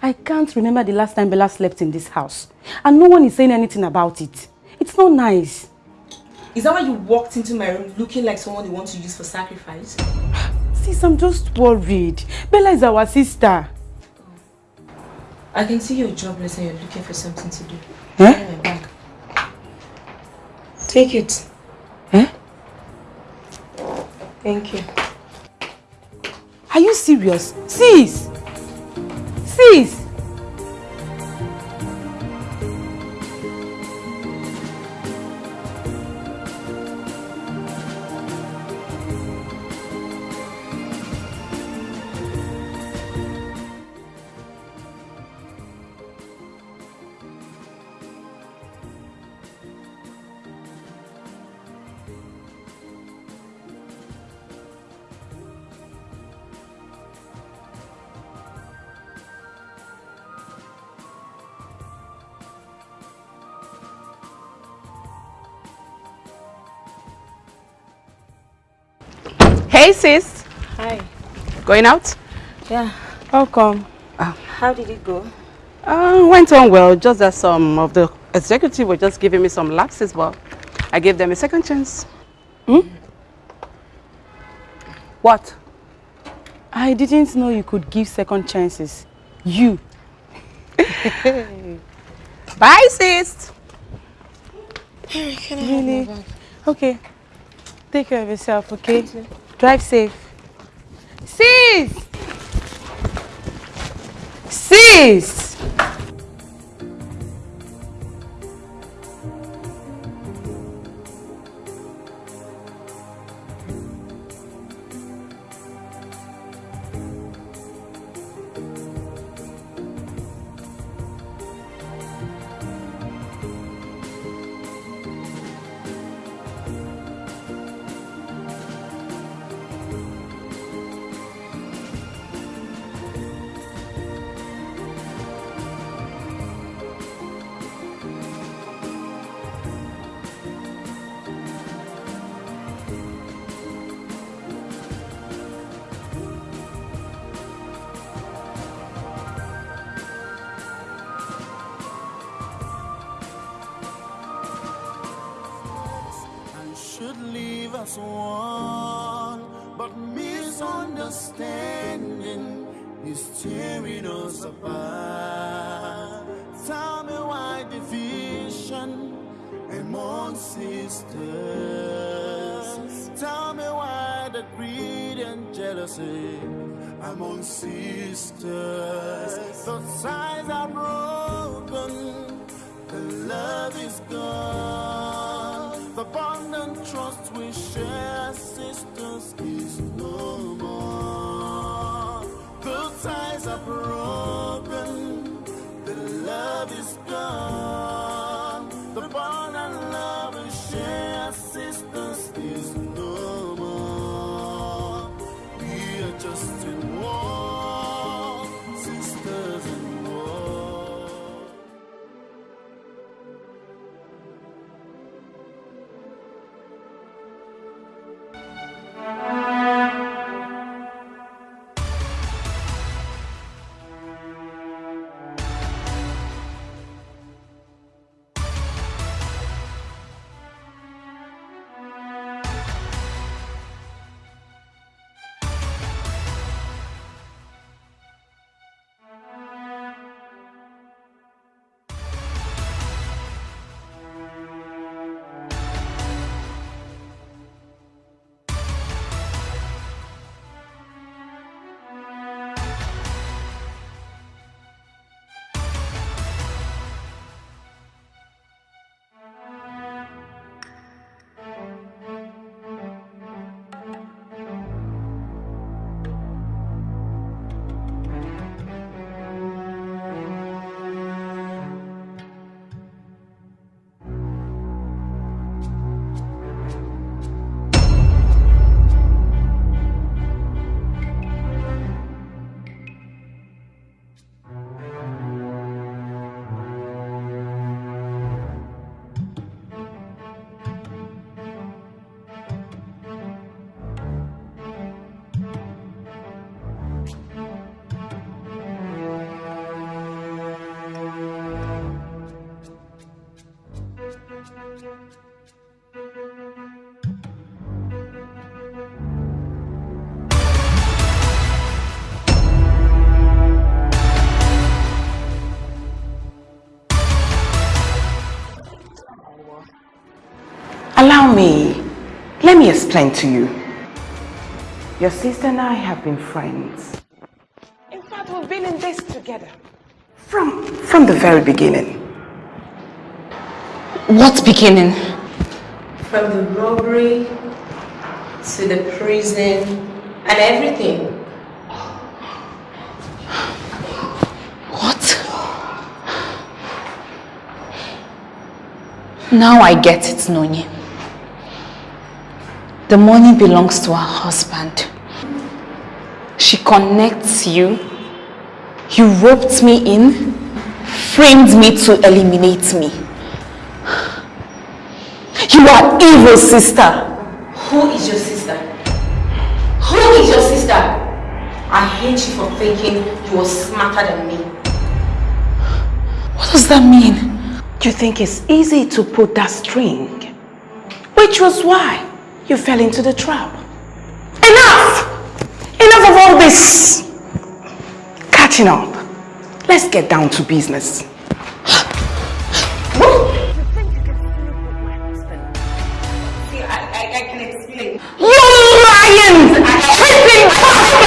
I can't remember the last time Bella slept in this house. And no one is saying anything about it. It's not nice. Is that why you walked into my room looking like someone you want to use for sacrifice? Sis, I'm just worried. Bella is our sister. I can see you're jobless and you're looking for something to do. Eh? Bag. Take it. Eh? Thank you. Are you serious? Sis! Sis! Hey sis, Hi. going out? Yeah. How come? How did it go? Uh, went on well, just that some of the executive were just giving me some lapses, but I gave them a second chance. Hmm? What? I didn't know you could give second chances. You. (laughs) Bye, sis. Really? Okay. Take care of yourself, okay? Drive safe. Sis! Sis! Let me explain to you. Your sister and I have been friends. In fact, we've been in this together. From, from the very beginning. What beginning? From the robbery to the prison and everything. What? Now I get it, Nonye. The money belongs to her husband. She connects you. You roped me in, framed me to eliminate me. You are evil, sister. Who is your sister? Who is your sister? I hate you for thinking you were smarter than me. What does that mean? You think it's easy to put that string? Which was why you fell into the trap. Enough! Enough of all this! catching up. Let's get down to business. You lying, tripping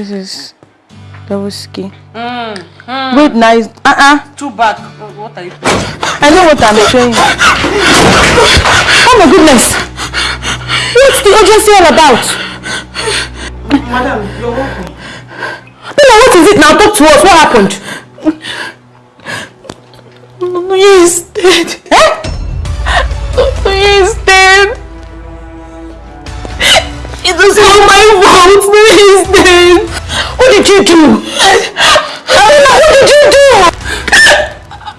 This is double ski. Mm, mm. Good, nice. Uh-uh. Two back. What are you I know what I'm showing. Oh my goodness. What's the urgency all about? Madam, you're welcome. Bella, what is it now? Talk to us. What happened? No, no, he is dead. Did you do? Bella, what did you do?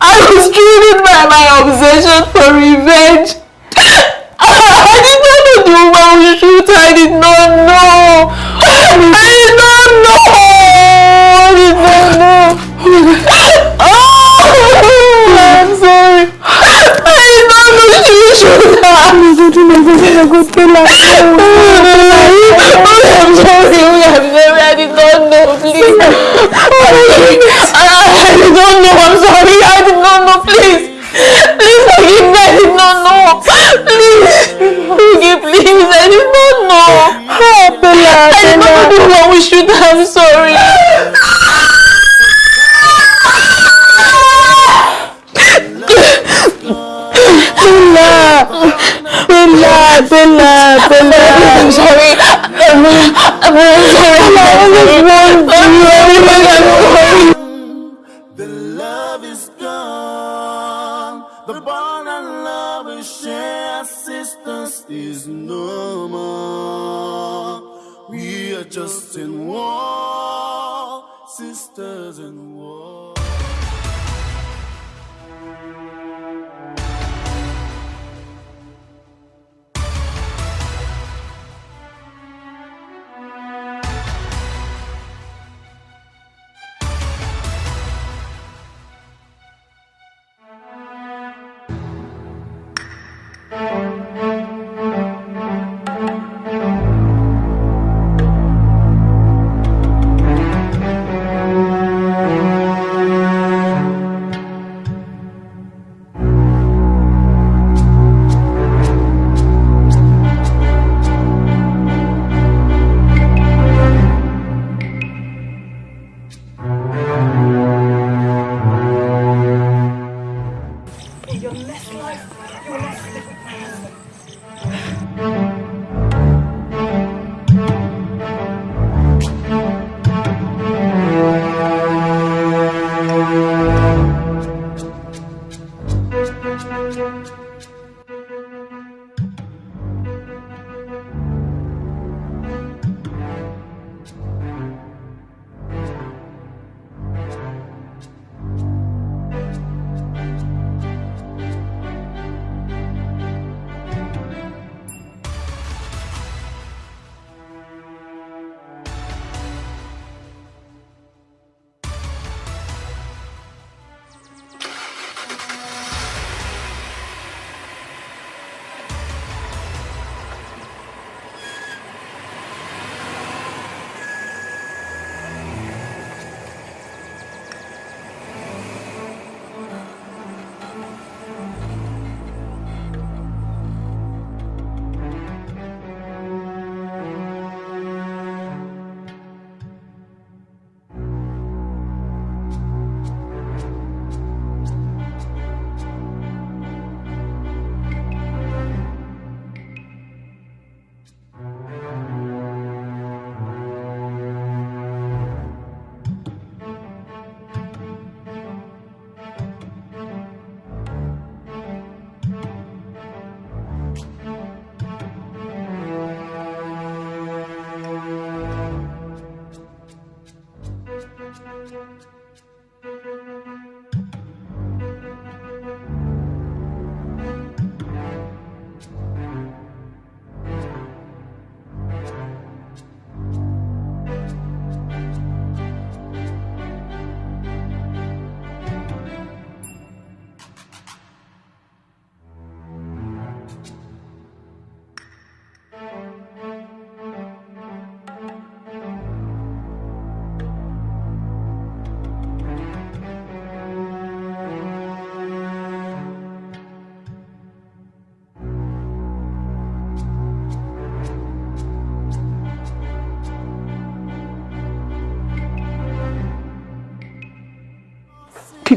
I was driven by my obsession for revenge. (laughs) I did not know the woman would shoot. I did not know. I did not know. I did not know. (laughs) Oh, I'm sorry. I did not know she would shoot her. Oh my God, oh my I'm sorry. Bella. Bella, Bella, Bella. I'm sorry. I'm, I'm really sorry. I'm sorry. I'm sorry.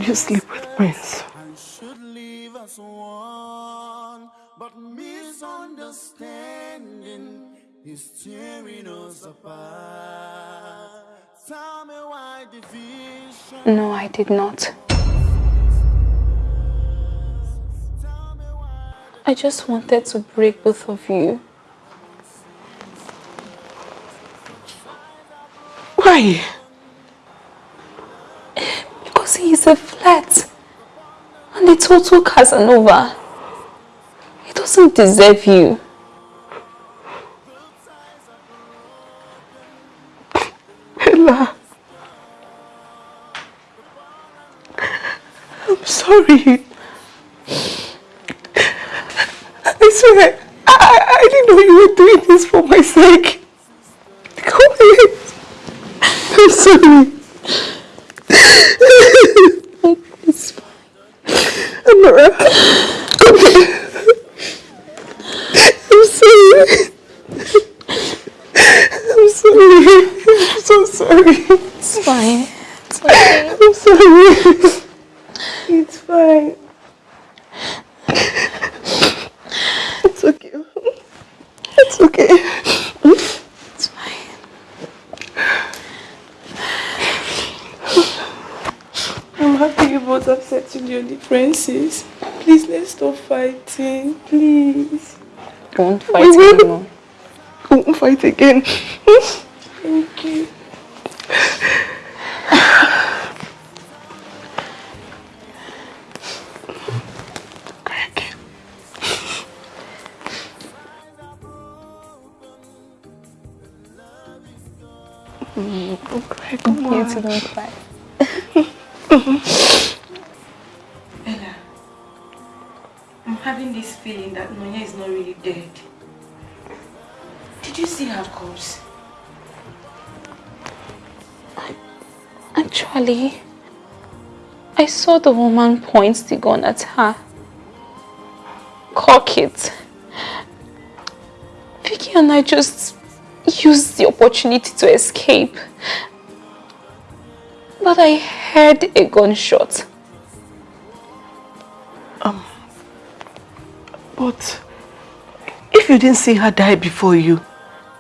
You sleep with Prince? one, but misunderstanding is tearing us apart. Tell me why division. No, I did not. I just wanted to break both of you. Why? Because he is a flirt. And a total Casanova. He doesn't deserve you. (laughs) Ella. I'm sorry. I swear, I, I didn't know you were doing this for my sake. Come here. I'm sorry. It's fine. Amara, come here. I'm sorry. I'm sorry. I'm so sorry. It's fine. It's okay. I'm sorry. It's fine. It's okay. It's okay. It's fine. I'm happy you both have settled your differences. Please, let's stop fighting. Please. Don't We fight anymore. We won't fight again. (laughs) having this feeling that Nonye is not really dead. Did you see her corpse? Actually, I saw the woman point the gun at her. Cock it. Vicky and I just used the opportunity to escape. But I heard a gunshot. But if you didn't see her die before you,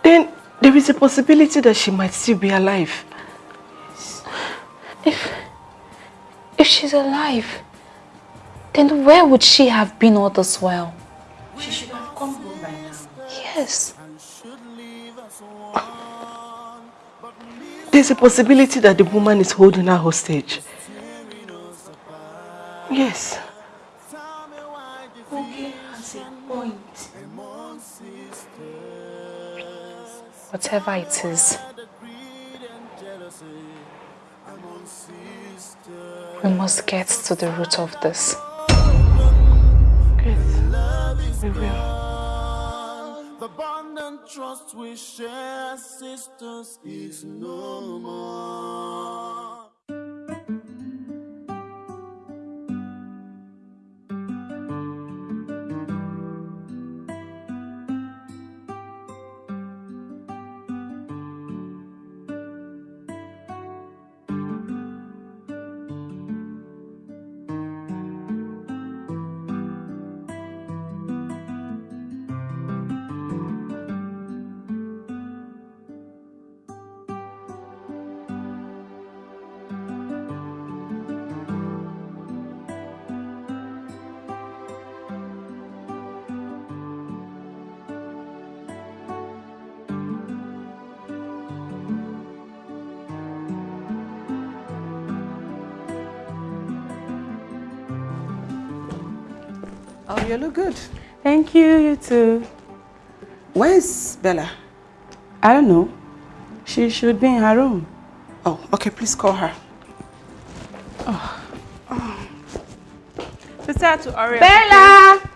then there is a possibility that she might still be alive. If, if she's alive, then where would she have been all this while? She should have come home by now. Yes. There's a possibility that the woman is holding her hostage. Yes. Whatever it is, we must get to the root of this. Yes, we will. The bond and trust we share, sisters, is no more. You look good. Thank you, you too. Where's Bella? I don't know. She should be in her room. Oh, okay, please call her. Oh. oh. Sister to Bella! Bella,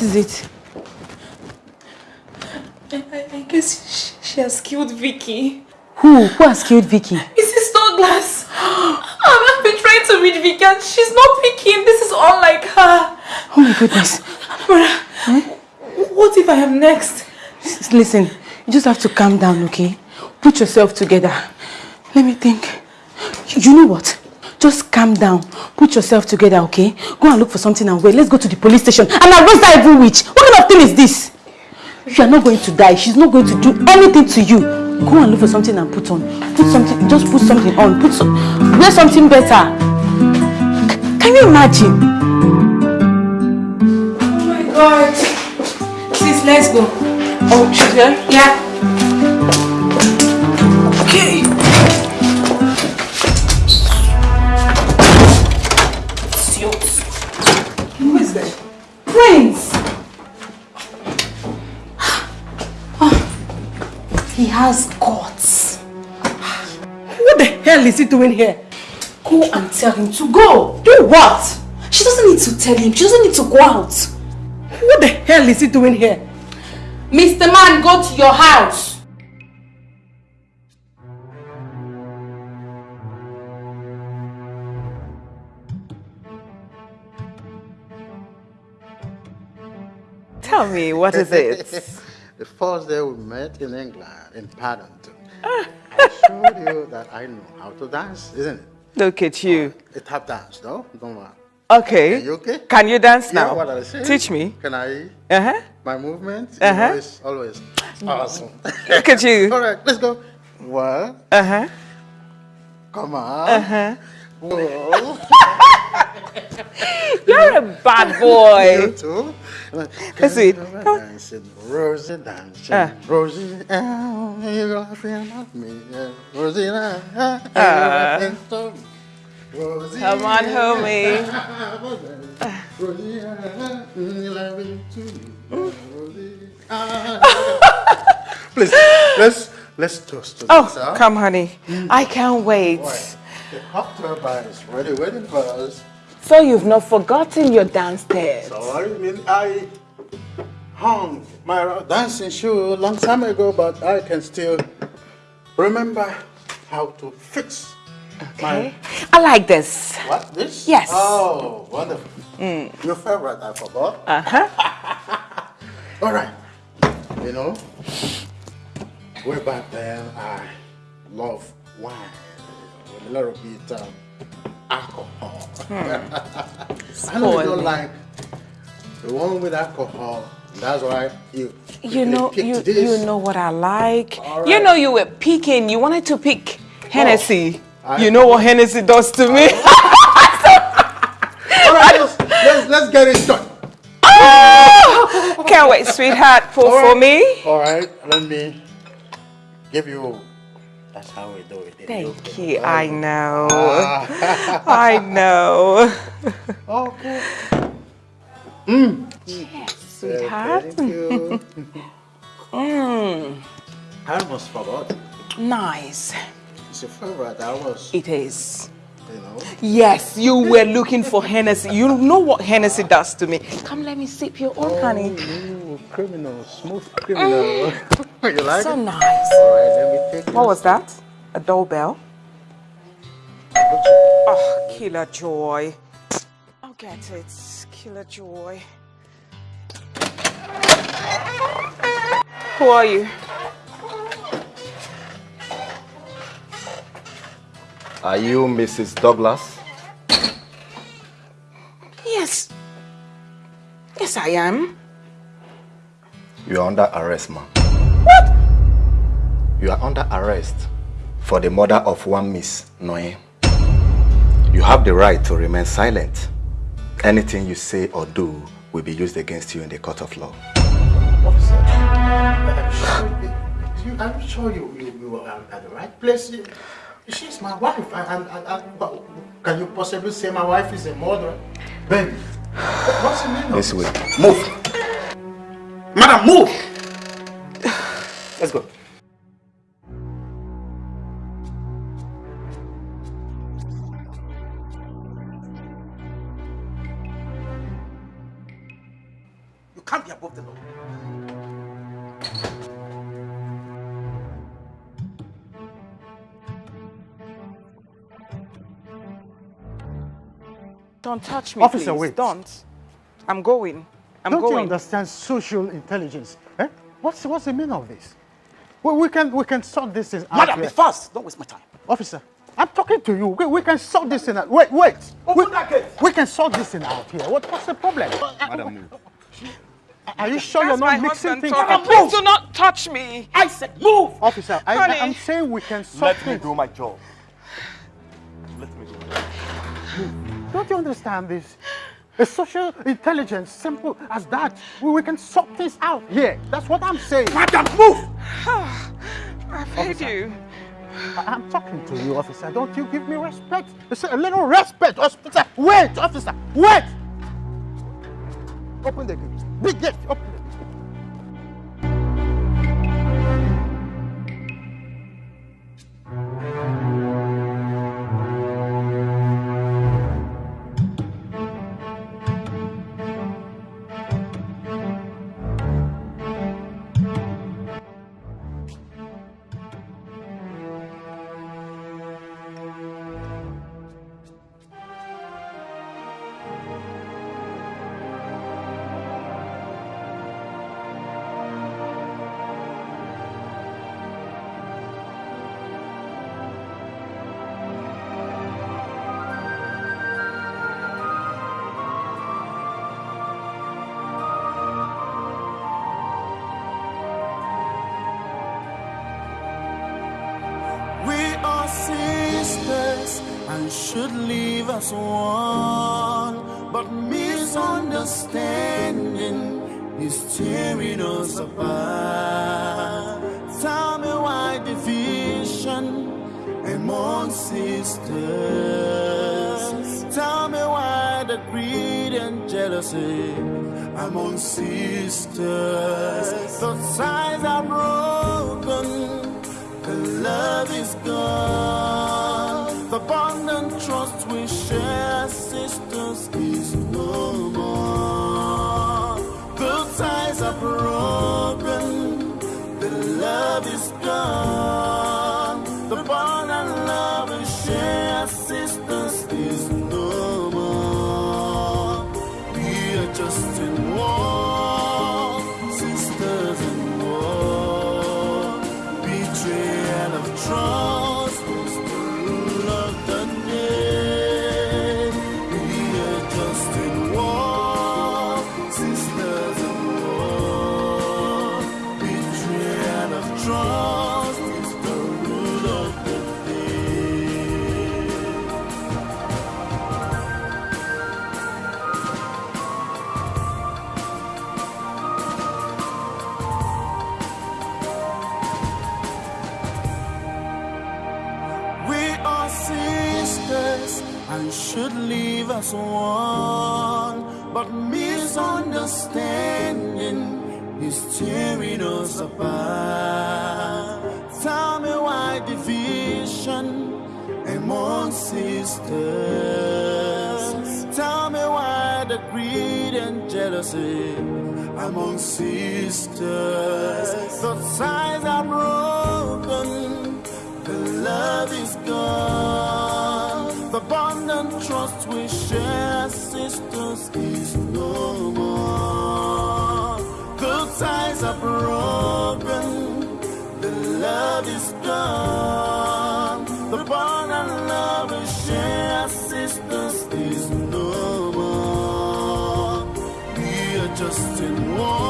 what is it? I, I, I guess she, she has killed Vicky. Who? Who has killed Vicky? Mrs. Douglas. I've been trying to reach Vicky and she's not picking. This is all like her. Oh my goodness. Brother, hmm? what if I am next? Listen, you just have to calm down, okay? Put yourself together. Let me think. You know what? Just calm down. Put yourself together, okay? Go and look for something and wait. Let's go to the police station and arrest that evil witch. What kind of thing is this? You are not going to die. She's not going to do anything to you. Go and look for something and put on. Put something, just put something on. Put some, wear something better. C- can you imagine? Oh my god. Sis, let's go. Oh, there? Yeah. Okay. Has guts. What the hell is he doing here? Go and tell him to go. Do what? She doesn't need to tell him. She doesn't need to go out. What the hell is he doing here? Mr. Man, go to your house. Tell me, what is it? (laughs) the first day we met in England, in Paddington, I showed you that I know how to dance, isn't it? Look at you. A tap dance, no? Don't worry. Okay. Are you okay? Can you dance Yeah, now? what I say? Teach me. Can I? Uh-huh. My movement Uh-huh. know, is always awesome. (laughs) Look at you. (laughs) All right, let's go. One. Uh-huh. Come on. Uh-huh. Whoa. (laughs) You're a bad boy. You too. Let's it. Come on. Dancing, Rosie dancing, Ah. Rosie, oh, you laughing at me. Rosie, ah, ah, Ah. you laughing to me. Rosie, Come on, homie. Rosie, ah, you laughing to me. Rosie, ah. Please, let's let's toast to Oh, this, huh? come, honey. I can't wait. Right. The cocktail bar is ready, waiting for us. So you've not forgotten your dance steps. So I mean, I hung my dancing shoe a long time ago, but I can still remember how to fix Okay. I like this. what this? Yes. Oh, wonderful. Mm. Your favorite, I forgot. Uh huh. (laughs) All right. You know, way back then, I love wine with a little bit um, alcohol. Hmm. (laughs) I know you don't like the one with alcohol. That's why you You know, you this. you know what I like. All You know, you were picking. You wanted to pick oh. Hennessy. I- you know what Hennessy does to me. (laughs) All right, let's, let's, let's get it done. Oh, can't wait, sweetheart. Pour All for me. All right, let me give you. That's how we do it. Thank you. I know. Ah. (laughs) I know. (laughs) okay. Mm. Yes, sweetheart. Thank you. (laughs) Mm, I almost forgot. nice. It's your favorite. I was, It is. you know. Yes, you were looking for Hennessy. You know what Hennessy does to me. Come, let me sip your own, honey. Oh, criminal, smooth criminal. (laughs) you like so it? nice. All right, let me take What this. was that? A doorbell? Oh, killer joy. I'll get it. Killer joy. Who are you? Are you Mrs. Douglas? Yes. Yes, I am. You are under arrest, ma'am. You are under arrest for the murder of one Miss Nonye. You have the right to remain silent. Anything you say or do will be used against you in the court of law. Officer, I'm sure, you, I'm sure you, you, are at the right place. She's my wife. And, and, and, can you possibly say my wife is a murderer? Baby, what's the meaning of This way. Move. Madam, move. Let's go. Can't be above the law. Don't touch me, Officer, please. wait. Don't. I'm going. I'm Don't going. you understand social intelligence? Eh? What's, what's the meaning of this? Well, we can we can sort this in out Madam, here. be fast. Don't waste my time. Officer, I'm talking to you. We, we can sort this in out. Wait, wait. Open we, that gate. We can sort this in out here. What, what's the problem? Madam, move. Are you sure That's you're not mixing husband things talking. up? Please do not touch me. I said move! Officer, I, Honey. I, am saying we can sort Let me do my job. Let me do my job. Don't you understand this? A social intelligence, simple as that. We, we can sort things out here. That's what I'm saying. Madam, move! (sighs) I've heard you. I- I'm talking to you, officer. Don't you give me respect? It's a little respect, officer. Wait, officer, wait! Open the gate. Big gate, open us one, but misunderstanding is tearing us apart. Tell me why division among sisters. Tell me why the greed and jealousy among sisters. The ties are broken. The love is gone. Ties are one, but misunderstanding is tearing us apart. Tell me why division among sisters. Tell me why the greed and jealousy among sisters. The ties are we share, sisters, is no more. The ties are broken. The love is gone. The bond and love we share, sisters, is no more. We are just in one.